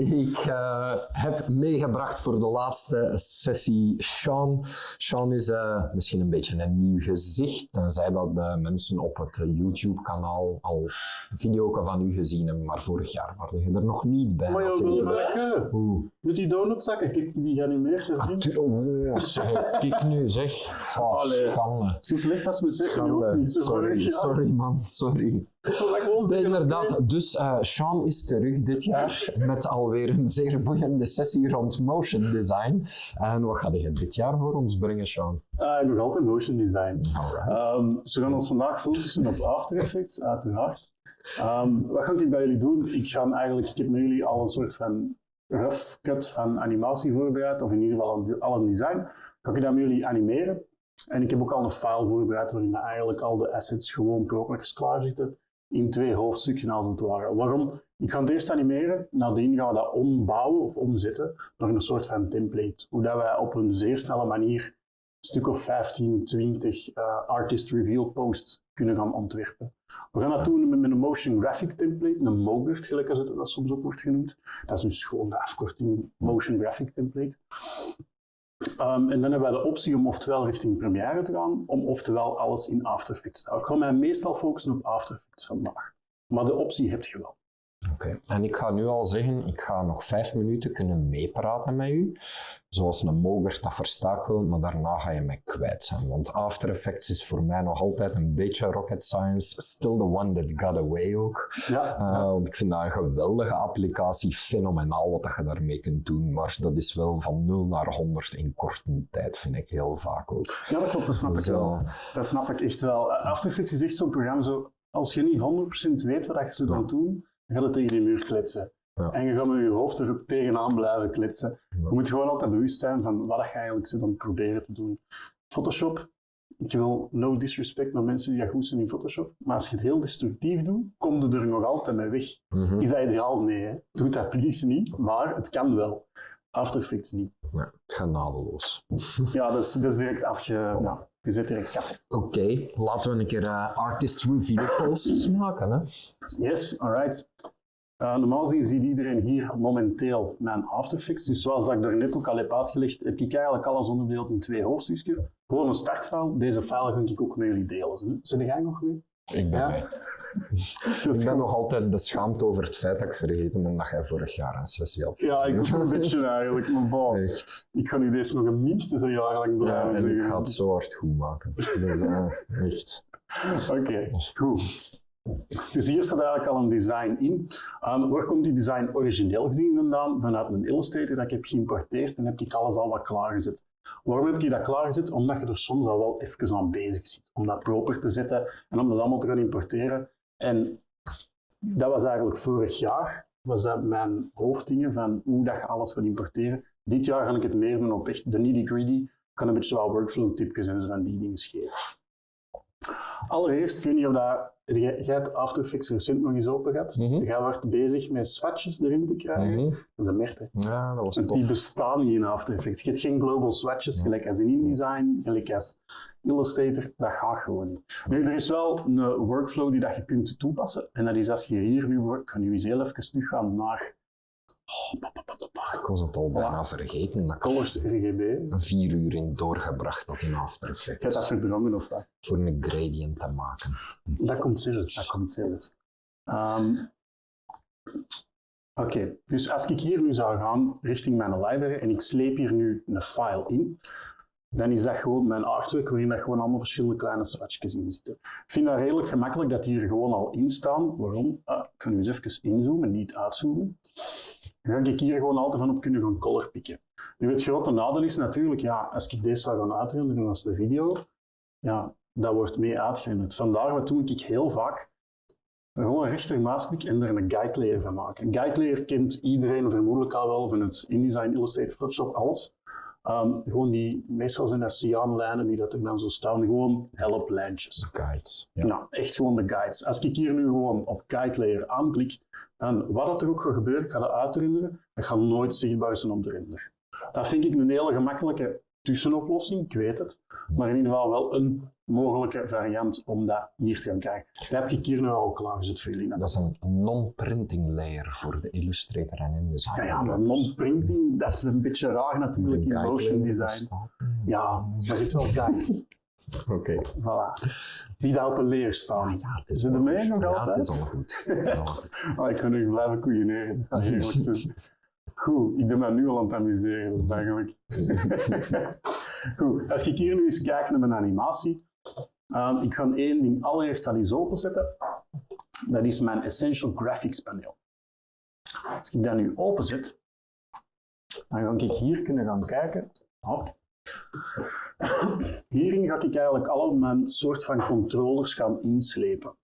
Ik eh, heb meegebracht voor de laatste sessie Sean. Sean is eh, misschien een beetje een nieuw gezicht, tenzij dat de mensen op het YouTube-kanaal al een video van u gezien hebben, maar vorig jaar waren je er nog niet bij. Maar joh, wil je? Oeh. Met die donutzakken, kijk, die gaan niet meer gezien. oh, zeg, kijk nu, zeg. Oh, Allee. schande. Zo slecht als we zeggen, Sorry, sorry man, sorry. Nee, inderdaad, dus eh Sean is terug dit jaar met alweer een zeer boeiende sessie rond motion design. En wat ga je dit jaar voor ons brengen, Sean? Ah, nog altijd motion design. Alright. Ehm, dus we gaan ons vandaag focussen op After Effects, uiteraard. Ehm, wat ga ik bij jullie doen? Ik, ga eigenlijk, ik heb met jullie al een soort van rough cut van animatie voorbereid, of in ieder geval al een design. Ga ik dat met jullie animeren. En ik heb ook al een file voorbereid waarin eigenlijk al de assets gewoon propers klaar zitten. In twee hoofdstukken als het ware. Waarom? Ik ga het eerst animeren, nadien gaan we dat ombouwen of omzetten naar een soort van template. Hoe dat wij op een zeer snelle manier een stuk of 15, 20 eh, artist reveal posts kunnen gaan ontwerpen. We gaan dat doen met een motion graphic template, een MOGRT, gelijk als het dat soms ook wordt genoemd. Dat is gewoon de afkorting motion graphic template. Ehm, en dan hebben wij de optie om oftewel richting Premiere te gaan, om oftewel alles in After Effects te houden. Ik ga mij meestal focussen op After Effects vandaag. Maar de optie heb je wel. En ik ga nu al zeggen, ik ga nog vijf minuten kunnen meepraten met u. Zoals een moger, dat versta ik wel, maar daarna ga je mij kwijt zijn. Want After Effects is voor mij nog altijd een beetje rocket science. Still the one that got away ook. Ja, Eh, want ik vind dat een geweldige applicatie, fenomenaal wat dat je daarmee kunt doen. Maar dat is wel van 0 naar 100 in korte tijd, vind ik heel vaak ook. ja dat klopt, dat snap ik Dus, wel. eh, Dat snap ik echt wel. Eh, After Effects is echt zo'n programma, zo, als je niet 100% weet wat je ze dan doen, dan gaat het tegen die muur kletsen. Ja. En je gaat met je hoofd er tegenaan blijven kletsen. Ja. Je moet gewoon altijd bewust zijn van wat je eigenlijk zit aan het proberen te doen. Photoshop, ik wil no disrespect naar mensen die dat goed zijn in Photoshop, maar als je het heel destructief doet, kom je er nog altijd mee weg. mhm. Is dat ideaal? Nee, hè? doe dat please niet, maar het kan wel. After Effects niet. Ja, het gaat nadeloos. Ja, dat is, dat is direct afge... Nou, je zit direct kapot. Oké, laten we een keer eh, artist review posts maken. Hè? Yes, alright. Uh, normaal gezien ziet iedereen hier momenteel mijn After Effects. Dus zoals dat ik daar net ook al heb uitgelegd, heb ik eigenlijk alles onderverdeeld in twee hoofdstukjes. Gewoon een startfile. Deze file ga ik ook met jullie delen. Zijn jij nog weer? Ik ben Ja. mee. Ik ben nog altijd beschaamd over het feit dat ik vergeten ben dat jij vorig jaar een sessie had. Ja, ik ook een beetje eigenlijk. Maar bon, Echt. ik ga nu deze nog een minstens een jaar lang Ja, blijven en ik ga het zo hard goed maken. Dus, eh, echt. Oké, goed. Dus hier staat eigenlijk al een design in. Ehm, waar komt die design origineel gezien vandaan? Vanuit een Illustrator dat ik heb geïmporteerd en heb ik alles al wat klaargezet. Waarom heb ik dat klaargezet? Omdat je er soms al wel even aan bezig zit. Om dat proper te zetten en om dat allemaal te gaan importeren. En dat was eigenlijk vorig jaar, was dat mijn hoofddingen van hoe dat je alles gaat importeren. Dit jaar ga ik het meer doen op echt de nitty gritty. Ik kan een beetje wel workflow tipjes en zo van die dingen geven. Allereerst, ik weet niet of dat, jij, jij Effects recent nog eens open gehad. Mhm. Jij wordt bezig met swatches erin te krijgen. Mhm. Dat is een merte. Ja, dat was Want die tof. bestaan niet in After Effects. Je hebt geen global swatches, gelijk als in InDesign, gelijk als Illustrator. Dat gaat gewoon niet. Nu, er is wel een workflow die dat je kunt toepassen. En dat is als je hier nu wordt, ik ga nu eens heel even teruggaan naar Ik was het al bijna vergeten dat Colors RGB. er vier uur in doorgebracht had in After Je hebt dat Effects. verdrongen of wat? Voor een gradient te maken. Dat komt zelfs, dat komt zelfs. Ehm, Oké, dus als ik hier nu zou gaan richting mijn library en ik sleep hier nu een file in, dan is dat gewoon mijn artwork waarin dat gewoon allemaal verschillende kleine swatchjes in zitten. Ik vind dat redelijk gemakkelijk dat die hier gewoon al in staan. Waarom? Ah, ik ga nu eens even inzoomen, niet uitzoomen. Dan ga ik hier gewoon altijd van op kunnen gaan color pikken. Nu, het grote nadeel is natuurlijk, ja, als ik deze zou gaan uitrenderen als de video, ja, dat wordt mee uitgerenderd. Vandaar wat doe ik heel vaak. Gewoon een rechtermuisklik en er een guide layer van maken. Een guide layer kent iedereen vermoedelijk al wel van het InDesign, Illustrator, Photoshop, alles. Ehm, gewoon die, meestal zijn dat cyanlijnen die dat er dan zo staan, gewoon helplijntjes. Guides. Ja. Nou, echt gewoon de guides. Als ik hier nu gewoon op guide layer aanklik, dan wat dat er ook gaat gebeuren, ik ga dat uitrenderen, dat gaat nooit zichtbaar zijn op de render. Dat vind ik een hele gemakkelijke tussenoplossing, ik weet het. Maar in ieder geval wel een mogelijke variant om dat hier te gaan kijken. Dat heb ik hier nu al klaargezet voor jullie. Dat is een non-printing layer voor de Illustrator en InDesign. Ja, ja, maar non-printing, dat is een beetje raar natuurlijk in motion design. Ja, daar zit wel guides. Oké. Voilà. Die daar op een leer staan. Ja, is Is het al ermee goed. nog Ja, altijd? al goed. Het is al goed. Oh, ik kan nu blijven koeieneren. Dat. Goed, ik ben me nu al aan het amuseren, dat is eigenlijk. Goed, als ik hier nu eens kijk naar mijn animatie, ehm, ik ga één ding allereerst al eens openzetten. Dat is mijn Essential Graphics paneel. Als ik dat nu openzet, dan ga ik hier kunnen gaan kijken. Hierin ga ik eigenlijk al mijn soort van controllers gaan inslepen.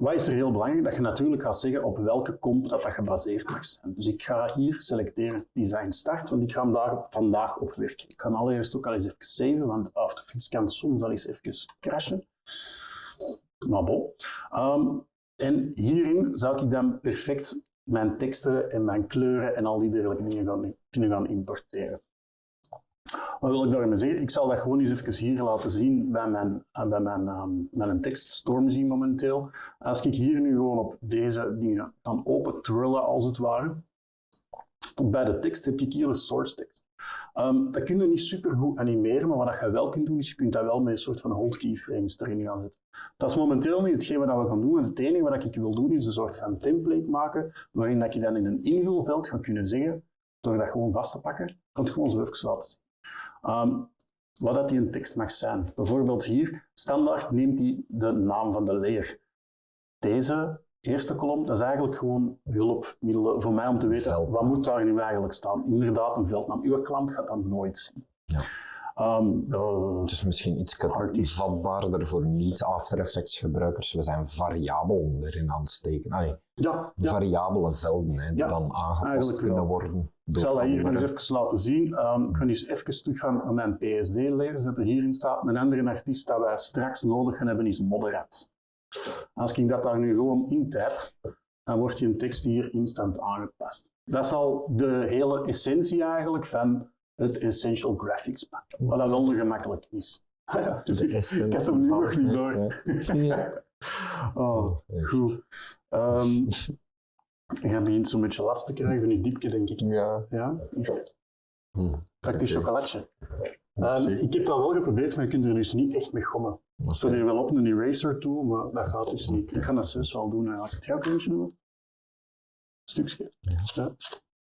Wat is er heel belangrijk? Dat je natuurlijk gaat zeggen op welke comp dat, dat gebaseerd mag zijn. Dus ik ga hier selecteren Design Start, want ik ga hem daar vandaag op werken. Ik ga allereerst ook al eens even saven, want After Effects kan soms al eens even crashen. Maar bon. Ehm, en hierin zou ik dan perfect mijn teksten en mijn kleuren en al die dergelijke dingen gaan, kunnen gaan importeren. Wat wil ik daarmee zeggen? Ik zal dat gewoon eens even hier laten zien bij mijn, eh, bij mijn, ehm, mijn tekst Stormzy momenteel. Als ik hier nu gewoon op deze dingen kan open trillen als het ware, bij de tekst heb ik hier een source tekst. Ehm, dat kun je niet super goed animeren, maar wat je wel kunt doen, is je kunt dat wel met een soort van hold keyframes erin gaan zetten. Dat is momenteel niet hetgeen wat we gaan doen. En het enige wat ik wil doen, is een soort van template maken, waarin dat je dan in een invulveld gaat kunnen zeggen, door dat gewoon vast te pakken, kan het gewoon zo even laten zien. Ehm, wat dat die een tekst mag zijn. Bijvoorbeeld hier, standaard neemt hij de naam van de layer. Deze eerste kolom, dat is eigenlijk gewoon hulpmiddelen voor mij om te weten, Veldnaam. wat moet daar nu eigenlijk staan. Inderdaad, een veldnaam. Uw klant gaat dat nooit zien. Ja. Ehm, eh, Het is misschien iets vatbaarder voor niet-After Effects gebruikers. We zijn variabelen erin aan het steken. Allee, ja, ja. variabele velden hè, die Ja, dan aangepast kunnen wel. worden. Ik zal dat hier nog even laten zien. Ehm, ik ga eens even teruggaan naar mijn PSD-layer, zetten hierin staat. Een andere artiest dat wij straks nodig gaan hebben is Moderat. Als ik dat daar nu gewoon in dan wordt je tekst hier instant aangepast. Dat is al de hele essentie eigenlijk van het Essential Graphics pack. Wat dat wel gemakkelijk is. Dus ik, heb hem nu nog niet door. Ja. Oh, goed. Ehm je begint zo'n beetje last te krijgen van die diepje, denk ik. Ja. Ja? Hm. Pak die Oké. chocolatje. Ehm, ik heb dat wel geprobeerd, maar je kunt er dus niet echt mee gommen. Ik zou hier wel op een eraser tool, maar dat gaat dus niet. Ik ga dat zelfs wel doen. Als ik het eentje doen? Stukje. Ja.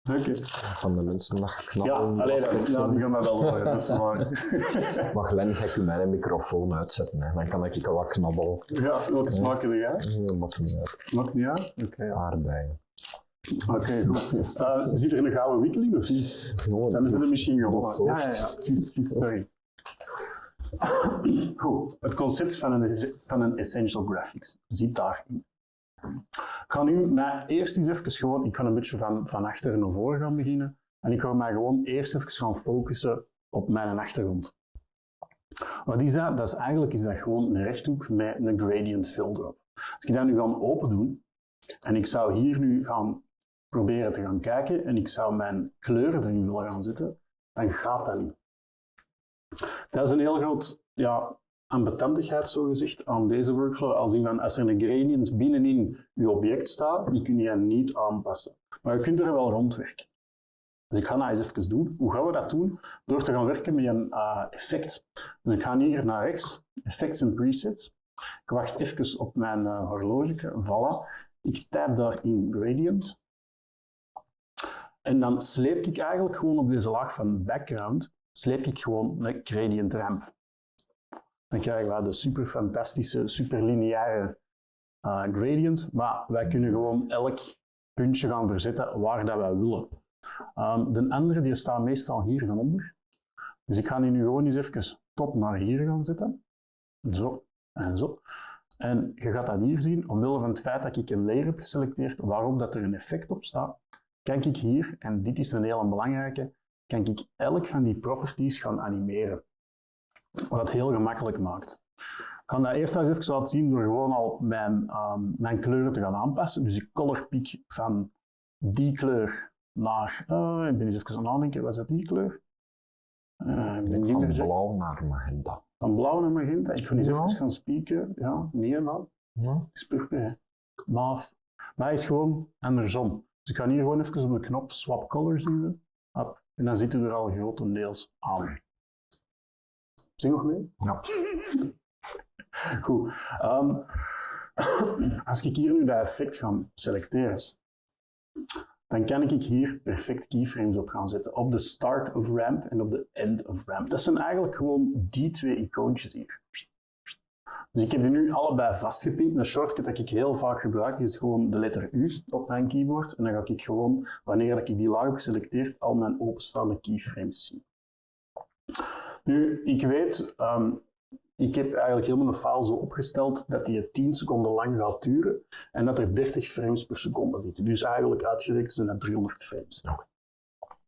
Oké. van de mensen dat Ja, knappen. alleen lastig dat, ja, die gaan dat wel horen. Dat is waar. Maar Glenn, ga ik mijn microfoon uitzetten. Hè. Dan kan ik al wat knabbelen. ja, welke smaak heb jij? Dat maakt niet uit. Maakt niet uit? Oké, ja. Aardbeien. Oké, goed. Eh, zit er een gouden wikkel in of niet? Gewoon, Dan is het misschien gewonnen. voort. Ja, ja, ja. Sorry. Goed, het concept van een, van een Essential Graphics zit daarin. Ik ga nu eerst eens even gewoon, ik ga een beetje van, van achter naar voren gaan beginnen. En ik ga mij gewoon eerst even gaan focussen op mijn achtergrond. Wat is dat? Dat is eigenlijk is dat gewoon een rechthoek met een gradient fill erop. Als ik dat nu ga open doen, en ik zou hier nu gaan proberen te gaan kijken, en ik zou mijn kleuren erin willen gaan zetten, dan gaat dat. Dat is een heel groot ja, ambetantigheid, zo gezegd, aan deze workflow. Als, in van, als er een gradient binnenin je object staat, die kun je niet aanpassen. Maar je kunt er wel rondwerken. Dus ik ga dat eens even doen. Hoe gaan we dat doen? Door te gaan werken met een eh, effect. Dus ik ga hier naar rechts, effects en presets. Ik wacht even op mijn uh, horloge. Voilà. Ik type daarin gradient. En dan sleep ik eigenlijk gewoon op deze laag van background, sleep ik gewoon een gradient ramp. Dan krijgen we de super fantastische, super lineaire uh, gradient, maar wij kunnen gewoon elk puntje gaan verzetten waar dat wij willen. Um, de andere die staat meestal hier van onder. Dus ik ga die nu gewoon eens even tot naar hier gaan zetten. Zo en zo. En je gaat dat hier zien, omwille van het feit dat ik een layer heb geselecteerd waarop dat er een effect op staat, kan ik hier, en dit is een hele belangrijke, kan ik elk van die properties gaan animeren. Wat het heel gemakkelijk maakt. Ik ga dat eerst eens even laten zien door gewoon al mijn, um, mijn kleuren te gaan aanpassen. Dus ik color pick van die kleur naar, uh, ik ben eens even aan het nadenken, wat is dat die kleur? Uh, ik Van meer zeker. blauw naar magenta. Van blauw naar magenta. Ik ga eens Ja. even gaan spieken. Ja, nee man. Ja. Is purper. Maaf. Maar hij is gewoon andersom. Dus ik ga hier gewoon even op de knop swap colors duwen. En dan zit u er al grotendeels aan. Zing nog mee? Ja. Goed. Ehm, als ik hier nu dat effect ga selecteren, dan kan ik hier perfect keyframes op gaan zetten. Op de start of ramp en op de end of ramp. Dat zijn eigenlijk gewoon die twee icoontjes hier. Dus ik heb die nu allebei vastgepint. Een shortcut dat ik heel vaak gebruik is gewoon de letter U op mijn keyboard. En dan ga ik gewoon, wanneer ik die laag heb geselecteerd, al mijn openstaande keyframes zien. Nu, ik weet, ehm, ik heb eigenlijk helemaal een file zo opgesteld dat die 10 seconden lang gaat duren en dat er 30 frames per seconde zitten. Dus eigenlijk uitgerekend zijn dat 300 frames.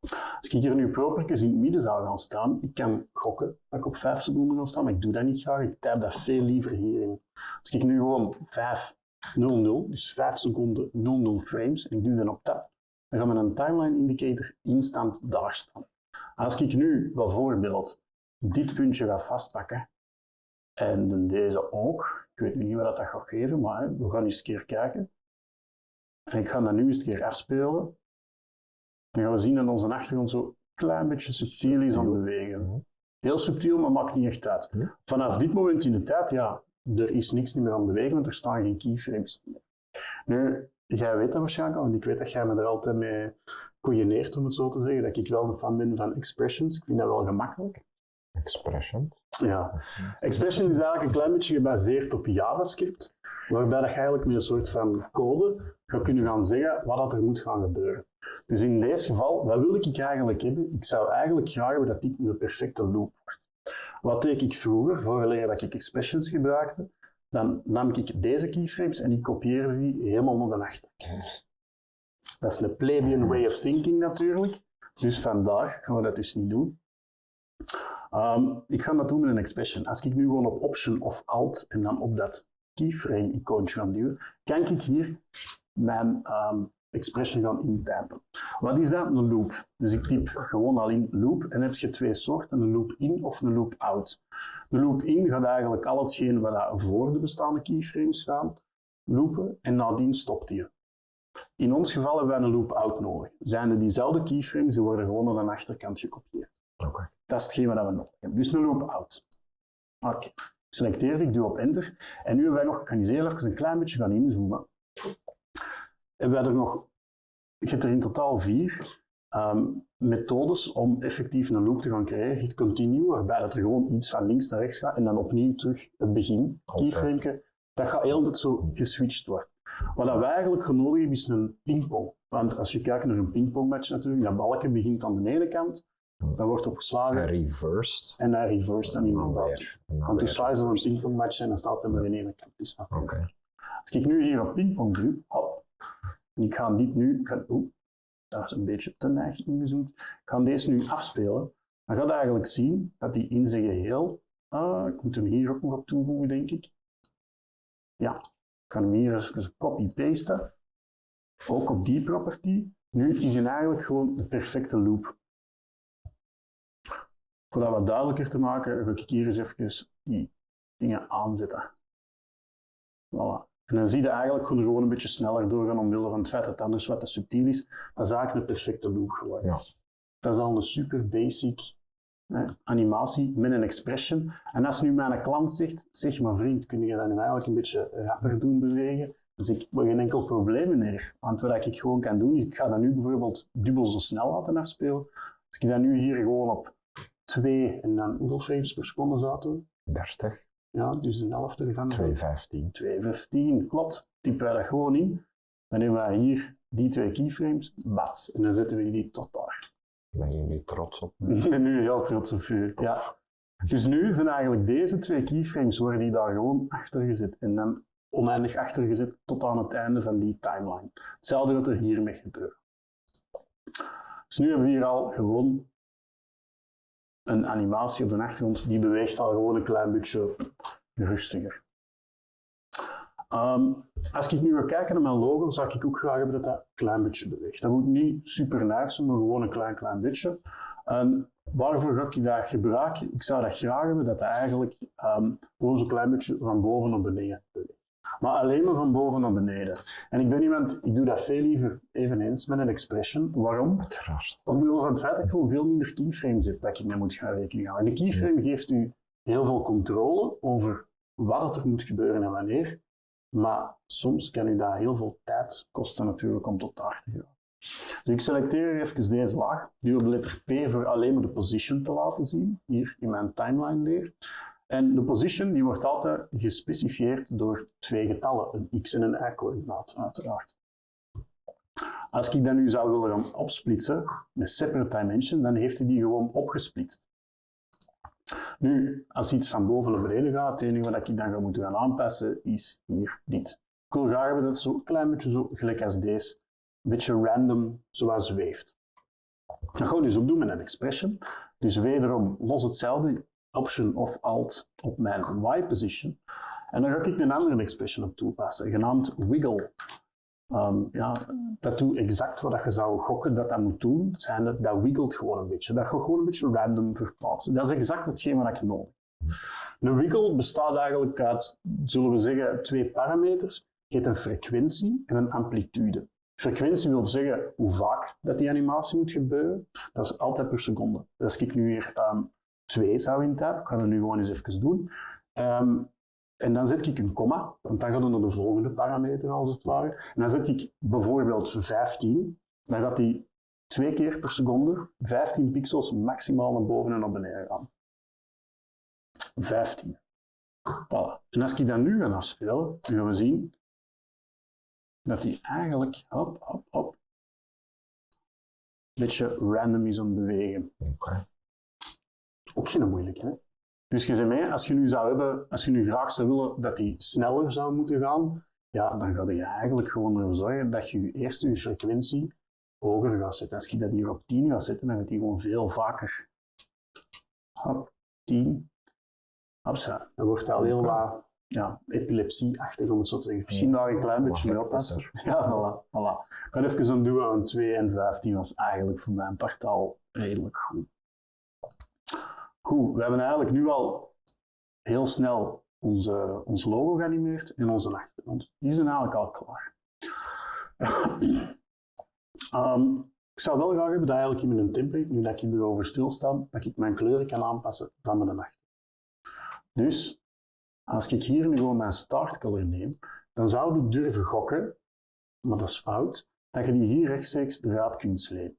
Als ik hier nu propertjes in het midden zou gaan staan, ik kan gokken dat ik op 5 seconden ga staan, maar ik doe dat niet graag. Ik type dat veel liever hierin. Als ik nu gewoon 5, 0, 0, dus 5 seconden 0, 0 frames, en ik doe dan op tab, dan gaat mijn timeline indicator instant daar staan. Als ik nu bijvoorbeeld dit puntje ga vastpakken, en deze ook, ik weet niet wat dat gaat geven, maar we gaan eens een keer kijken. En ik ga dat nu eens een keer afspelen. Dan gaan we zien dat onze achtergrond zo een klein beetje subtiel is aan het bewegen. Heel subtiel, maar maakt niet echt uit. Vanaf dit moment in de tijd, ja, er is niks meer aan het bewegen, want er staan geen keyframes meer. Nu, jij weet dat waarschijnlijk al, want ik weet dat jij me er altijd mee coördineert, om het zo te zeggen, dat ik wel een fan ben van expressions. Ik vind dat wel gemakkelijk. Expression. Ja. Expression is eigenlijk een klein beetje gebaseerd op JavaScript, waarbij dat je eigenlijk met een soort van code gaat kunnen gaan zeggen wat dat er moet gaan gebeuren. Dus in deze geval, wat wil ik eigenlijk hebben? Ik zou eigenlijk graag hebben dat dit een perfecte loop wordt. Wat deed ik vroeger, vooraleer dat ik expressions gebruikte? Dan nam ik deze keyframes en ik kopieerde die helemaal naar de achterkant. Dat is een plebeian way of thinking natuurlijk. Dus vandaar gaan we dat dus niet doen. Ehm, ik ga dat doen met een expression. Als ik nu gewoon op Option of Alt en dan op dat keyframe icoontje ga duwen, kan ik hier mijn ehm, expression gaan intypen. Wat is dat? Een loop. Dus ik typ gewoon al in loop en heb je twee soorten, een loop in of een loop out. De loop in gaat eigenlijk al hetgeen wat voor de bestaande keyframes gaan loopen en nadien stopt die. In ons geval hebben wij een loop out nodig. Zijn er diezelfde keyframes, die worden gewoon aan de achterkant gekopieerd. Dat is hetgeen wat we nodig hebben. Dus een loop out. Oké. Selecteer ik, doe op enter. En nu hebben wij nog, ik kan eens even een klein beetje gaan inzoomen. Hebben wij er nog, je hebt er in totaal vier ehm, methodes om effectief een loop te gaan creëren. Je continue, waarbij dat er gewoon iets van links naar rechts gaat en dan opnieuw terug het begin, keyframe. Dat gaat heel tijd zo geswitcht worden. Wat dat wij eigenlijk nodig hebben is een pingpong. Want als je kijkt naar een pingpongmatch natuurlijk, dat balkje begint aan de ene kant, dan wordt opgeslagen Reversed. en hij reverse dan En bal. weer. En Want toen weer. sla je zo'n pingpongmatch en dan staat hij maar in één kant. Dat Oké. Als ik nu hier op pingpong druk, hop, en ik ga dit nu, ik ga, oeh, daar is een beetje te neig ingezoomd, ik ga deze nu afspelen, dan gaat eigenlijk zien dat die in zijn geheel, ah, ik moet hem hier ook nog op toevoegen denk ik, ja, ik ga hem hier eens copy-pasten, ook op die property, nu is hij eigenlijk gewoon de perfecte loop. Voor dat wat duidelijker te maken, ga ik hier eens even die dingen aanzetten. Voilà. En dan zie je eigenlijk gewoon gewoon een beetje sneller doorgaan omwille van het feit dat het anders wat te subtiel is. Dat is eigenlijk een perfecte loop geworden. Ja. Dat is al een super basic hè, animatie met een expression. En als nu mijn klant zegt, zeg maar vriend, kun je dat nu eigenlijk een beetje rapper doen bewegen? Dan zeg ik, wel geen enkel probleem meer. Want wat ik gewoon kan doen, is ik ga dat nu bijvoorbeeld dubbel zo snel laten afspelen. Als ik dat nu hier gewoon op 2 en dan hoeveel frames per seconde zou doen? 30. Ja, dus een helft ervan. 215. 215, klopt. Typen wij dat gewoon in. Dan hebben wij hier die twee keyframes, bats. En dan zetten we die tot daar. Ben je nu trots op? Ik ben nu heel trots op u. Ja. Dus nu zijn eigenlijk deze twee keyframes worden die daar gewoon achter gezet. En dan oneindig achter gezet tot aan het einde van die timeline. Hetzelfde wat er hiermee gebeurt. Dus nu hebben we hier al gewoon een animatie op de achtergrond. Die beweegt al gewoon een klein beetje rustiger. Ehm, als ik nu ga kijken naar mijn logo, zou ik ook graag hebben dat dat een klein beetje beweegt. Dat moet niet super nice zijn, maar gewoon een klein, klein beetje. En waarvoor ga ik dat gebruiken? Ik zou dat graag hebben dat dat eigenlijk ehm, gewoon zo'n klein beetje van boven naar beneden beweegt. Maar alleen maar van boven naar beneden. En ik ben iemand, ik doe dat veel liever eveneens met een expression. Waarom? Uiteraard. Omwille van het feit dat ik gewoon veel minder keyframes heb dat ik mee moet gaan rekening houden. En de keyframe geeft u heel veel controle over wat er moet gebeuren en wanneer. Maar soms kan u dat heel veel tijd kosten natuurlijk om tot daar te gaan. Dus ik selecteer even deze laag, die op de letter P voor alleen maar de position te laten zien, hier in mijn timeline leer. En de position die wordt altijd gespecifieerd door twee getallen, een x en een y-coördinaat uiteraard. Als ik dat nu zou willen gaan opsplitsen met separate dimension, dan heeft hij die gewoon opgesplitst. Nu, als iets van boven naar beneden gaat, het enige wat ik dan ga moeten gaan aanpassen is hier dit. Ik wil graag hebben dat het zo klein beetje zo gelijk als deze, een beetje random, zoals zweeft. Dat gaan we dus ook doen met een expression. Dus wederom los hetzelfde, option of alt op mijn y position. En dan ga ik een andere expression op toepassen, genaamd wiggle. Um, ja, dat doet exact wat je zou gokken dat dat moet doen. Zijn dat, dat wiggelt gewoon een beetje. Dat gaat gewoon een beetje random verplaatsen. Dat is exact hetgeen wat ik nodig heb. Een wiggle bestaat eigenlijk uit, zullen we zeggen, twee parameters. Je hebt een frequentie en een amplitude. Frequentie wil zeggen hoe vaak dat die animatie moet gebeuren. Dat is altijd per seconde. Dus als ik nu hier 2 zou intypen, ik ga dat nu gewoon eens even doen. Um, en dan zet ik een komma, want dan gaat het naar de volgende parameter als het ware. En dan zet ik bijvoorbeeld 15, dan gaat die twee keer per seconde 15 pixels maximaal naar boven en naar beneden gaan. 15. Voilà. En als ik dat nu ga afspelen, dan gaan we zien dat die eigenlijk, hop, hop, hop, een beetje random is aan het bewegen. Ook geen moeilijke, hè? Dus je zei mij, als je nu zou hebben, als je nu graag zou willen dat die sneller zou moeten gaan, ja, dan ga je eigenlijk gewoon ervoor zorgen dat je eerst je frequentie hoger gaat zetten. Als je dat hier op 10 gaat zetten, dan gaat die gewoon veel vaker. Hop, 10. Hopsa. Dan wordt dat al heel wat ja, epilepsie-achtig, om het zo te zeggen. Misschien daar een klein beetje mee oppassen. Ja, voilà, voilà. Ik ga even een doen aan 2 en 15 was eigenlijk voor mijn part al redelijk goed. Goed, we hebben eigenlijk nu al heel snel onze, ons logo geanimeerd en onze achtergrond. Die zijn eigenlijk al klaar. um, ik zou wel graag hebben dat eigenlijk in mijn template, nu dat ik erover stilsta, dat ik mijn kleuren kan aanpassen van mijn achtergrond. Dus, als ik hier nu gewoon mijn startcolor neem, dan zou ik durven gokken, maar dat is fout, dat je die hier rechtstreeks eruit kunt slepen.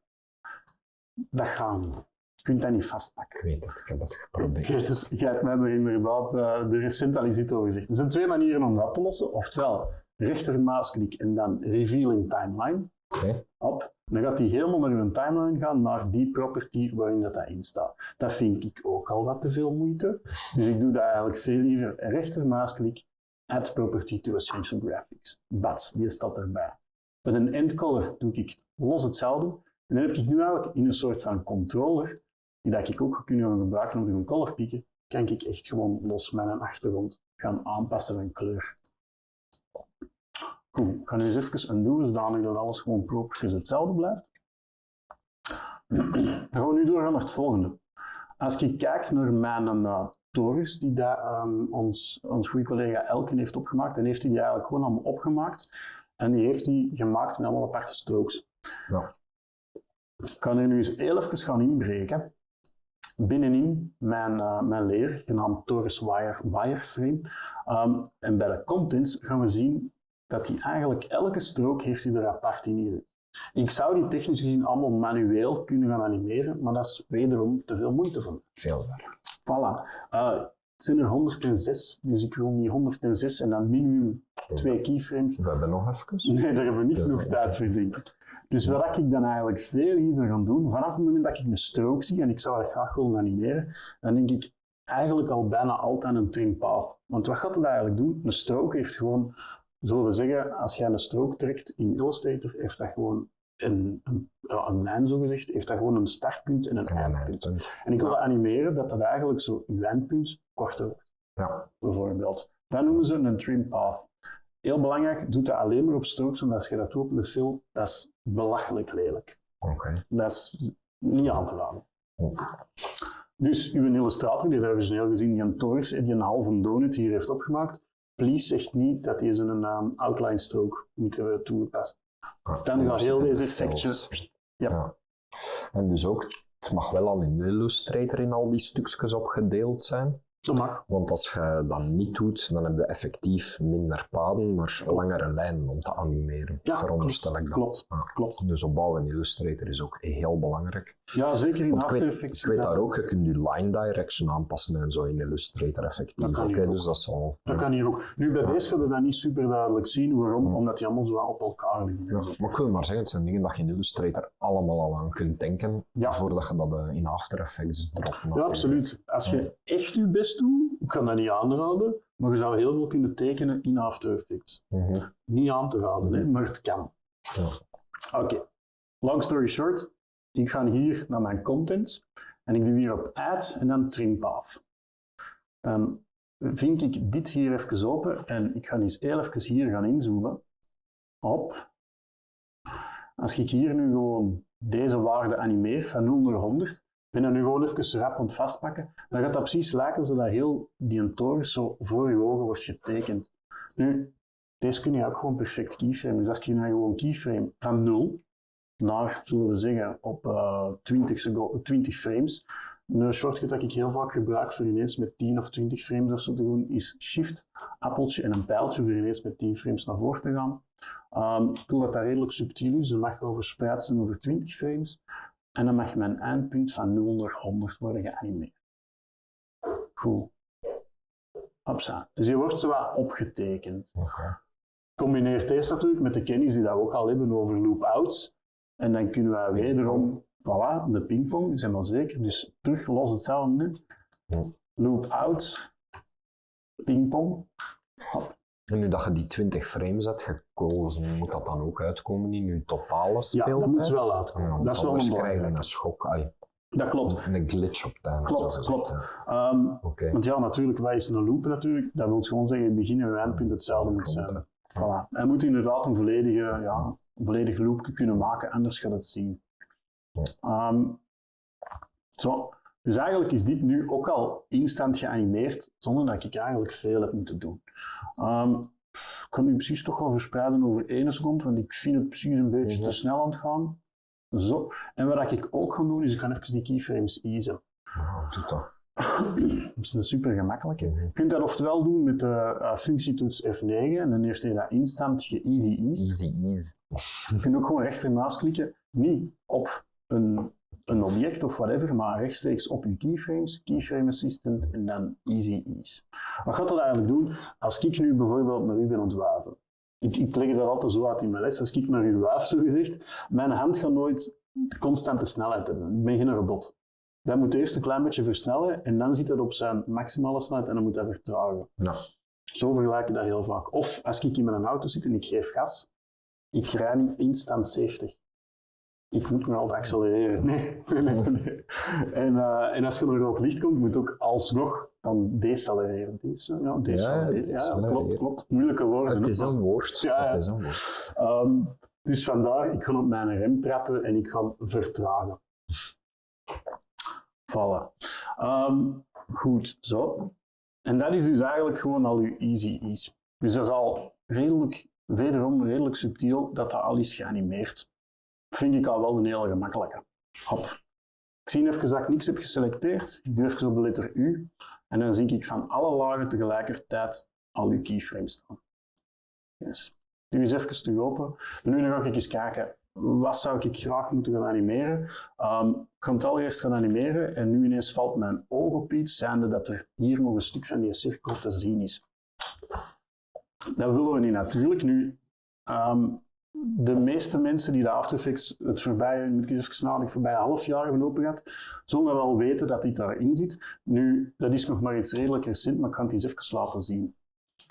Dat gaat niet. Je kunt dat niet vastpakken. Ik weet het, ik heb het geprobeerd. Dus jij hebt mij er inderdaad uh, de recent al iets over gezegd. Er zijn twee manieren om dat op te lossen. Oftewel, rechtermuisklik en dan revealing timeline. Oké. Op. Dan gaat die helemaal naar uw timeline gaan, naar die property waarin dat, dat in staat. Dat vind ik ook al wat te veel moeite. Dus ik doe dat eigenlijk veel liever rechtermuisklik, add property to essential graphics. Bats, die staat erbij. Met een end color doe ik los hetzelfde. En dan heb ik nu eigenlijk in een soort van controller die dat ik ook kunnen gebruiken om te gaan color pieken, kan ik echt gewoon los met een achtergrond gaan aanpassen van kleur. Goed, ik ga nu eens even een doen, zodanig dat alles gewoon propertjes hetzelfde blijft. Dan gaan we nu doorgaan naar het volgende. Als ik kijk naar mijn uh, torens die daar, um, ons, ons goede collega Elken heeft opgemaakt, dan heeft hij die eigenlijk gewoon allemaal opgemaakt. En die heeft hij gemaakt in allemaal aparte strokes. Ja. Ik kan er nu eens heel even gaan inbreken binnenin mijn, uh, mijn leer, genaamd Torus Wire Wireframe. Um, en bij de contents gaan we zien dat hij eigenlijk elke strook heeft hij er apart in gezet. Ik zou die technisch gezien allemaal manueel kunnen gaan animeren, maar dat is wederom te veel moeite voor me. Veel werk. Voilà. Uh, het zijn er 106, dus ik wil niet 106 en dan minimum twee keyframes. We hebben nog even. Nee, daar hebben we niet genoeg tijd voor, denk ik. Dus wat ik dan eigenlijk veel liever ga doen, vanaf het moment dat ik een strook zie en ik zou dat graag willen animeren, dan denk ik eigenlijk al bijna altijd een trim path. Want wat gaat het eigenlijk doen? Een strook heeft gewoon, zullen we zeggen, als jij een strook trekt in Illustrator, heeft dat gewoon een, een, een lijn zo gezegd, heeft dat gewoon een startpunt en een eindpunt. En ik wil animeren dat dat eigenlijk zo je eindpunt korter wordt. Ja. Bijvoorbeeld. Dat noemen ze een trim path. Heel belangrijk, doe dat alleen maar op strokes, want als je dat doet op de film, dat is belachelijk lelijk. Oké. Dat is niet aan te raden. Dus uw illustrator, die daar origineel gezien die een torus, die een halve donut hier heeft opgemaakt, please zegt niet dat deze een um, outline stroke moet hebben toegepast. Dan gaat heel deze effectje... Ja. Ja. En dus ook, het mag wel al in Illustrator in al die stukjes opgedeeld zijn. Dat mag. Want als je dat niet doet, dan heb je effectief minder paden, maar langere lijnen om te animeren. Ja, veronderstel ik dat. Klopt, Ja. klopt. Dus opbouwen in Illustrator is ook heel belangrijk. Ja, zeker in After Effects. ik weet daar ook, je kunt je line direction aanpassen en zo in Illustrator effectief. Dat kan dus dat zal. Dat kan hier ook. Nu, bij deze gaan we dat niet super duidelijk zien. Waarom? Omdat die allemaal zo op elkaar liggen. Ja, maar ik wil maar zeggen, het zijn dingen dat je in Illustrator allemaal al aan kunt denken, voordat je dat eh, in After Effects dropt. Ja, absoluut. Als je echt je best ik kan dat niet aanraden, maar je zou heel veel kunnen tekenen in After Effects. Mhm. Niet aan te raden, hè, maar het kan. Ja. Oké, long story short, ik ga hier naar mijn contents en ik doe hier op add en dan trim path. Dan vink ik dit hier even open en ik ga eens heel even hier gaan inzoomen op. Als ik hier nu gewoon deze waarde animeer van 0 naar 100, ben ik nu gewoon even rap het vastpakken, dan gaat dat precies lijken zodat heel die torus zo voor je ogen wordt getekend. Nu, deze kun je ook gewoon perfect keyframe. Dus als hier nou gewoon keyframe van 0 naar, zullen we zeggen, op eh 20, sego- 20 frames. Een shortcut dat ik heel vaak gebruik voor ineens met 10 of 20 frames of zo te doen, is shift, appeltje en een pijltje voor ineens met 10 frames naar voren te gaan. Ehm, ik wil dat dat redelijk subtiel is, dat mag wel verspreid zijn over 20 frames. En dan mag mijn eindpunt van 0 naar 100 worden geanimeerd. Cool. Hopsa. Dus je wordt zo wat opgetekend. Oké. Combineert deze natuurlijk met de kennis die dat we ook al hebben over loop-outs. En dan kunnen we wederom, voilà, de pingpong, zijn maar zeker. Dus terug los hetzelfde nu. Ja. Loop-outs, pingpong. En nu dat je die 20 frames hebt gekozen, moet dat dan ook uitkomen in je totale Ja, speeltijd? dat moet wel uitkomen. Ja, dat is wel een krijg je een schok, ai, Dat klopt. een glitch op einde. Klopt, klopt. Ehm, ja. Want ja, natuurlijk, wij is een loop natuurlijk. Dat wil gewoon zeggen, in het begin en het eindpunt hetzelfde moet zijn. Voilà. Hij moet inderdaad een volledige, ja, een volledig loopje kunnen maken, anders gaat het zien. Ja. Ehm, zo. Dus eigenlijk is dit nu ook al instant geanimeerd, zonder dat ik eigenlijk veel heb moeten doen. Ehm, ik kan nu precies toch wel verspreiden over één seconde, want ik vind het precies een beetje te snel aan het gaan. Zo. En wat ik ook ga doen, is ik ga even die keyframes easen. Doe dat. Dat is een super gemakkelijke. Je kunt dat oftewel doen met de uh, functietoets F9 en dan heeft hij dat instant ge-easy eased. Easy, easy. Je kunt ook gewoon rechternaast klikken, niet op een, een object of whatever, maar rechtstreeks op je keyframes, keyframe assistant en dan easy ease. Wat gaat dat eigenlijk doen? Als ik nu bijvoorbeeld naar u ben ontwaven, ik, ik leg dat altijd zo uit in mijn les, als ik naar uw waaf zo gezegd, mijn hand gaat nooit constante snelheid hebben. Ik ben geen robot. Dat moet eerst een klein beetje versnellen en dan zit het op zijn maximale snelheid en dan moet dat vertragen. Ja. Zo vergelijk ik dat heel vaak. Of als ik in mijn auto zit en ik geef gas, ik rij niet instant 70. Ik moet me altijd accelereren. Nee, nee, nee. nee. En, eh, en als je naar rood licht komt, moet ook alsnog dan decelereren. Deze, ja, decelereren. Ja, klopt, klopt. Moeilijke woorden. Het is ook, een woord. Ja, ja. Het is een woord. Ehm, dus vandaar, ik ga op mijn rem trappen en ik ga vertragen. Voilà. Ehm, goed, zo. En dat is dus eigenlijk gewoon al uw easy ease. Dus dat is al redelijk, wederom redelijk subtiel dat dat al is geanimeerd. Vind ik al wel een hele gemakkelijke. Hop. Ik zie even dat ik niks heb geselecteerd. Ik doe even op de letter U. En dan zie ik van alle lagen tegelijkertijd al uw keyframes staan. Yes. Nu eens even terug open. En nu ga ik eens kijken, wat zou ik graag moeten gaan animeren? Ehm, ik ga het allereerst gaan animeren en nu ineens valt mijn oog op iets, zijnde dat er hier nog een stuk van die cirkel te zien is. Dat willen we niet natuurlijk. Nu, ehm, de meeste mensen die de After Effects het voorbije, moet ik even half jaar hebben open gehad, zullen wel weten dat dit daarin zit. Nu, dat is nog maar iets redelijk recent, maar ik ga het eens even laten zien.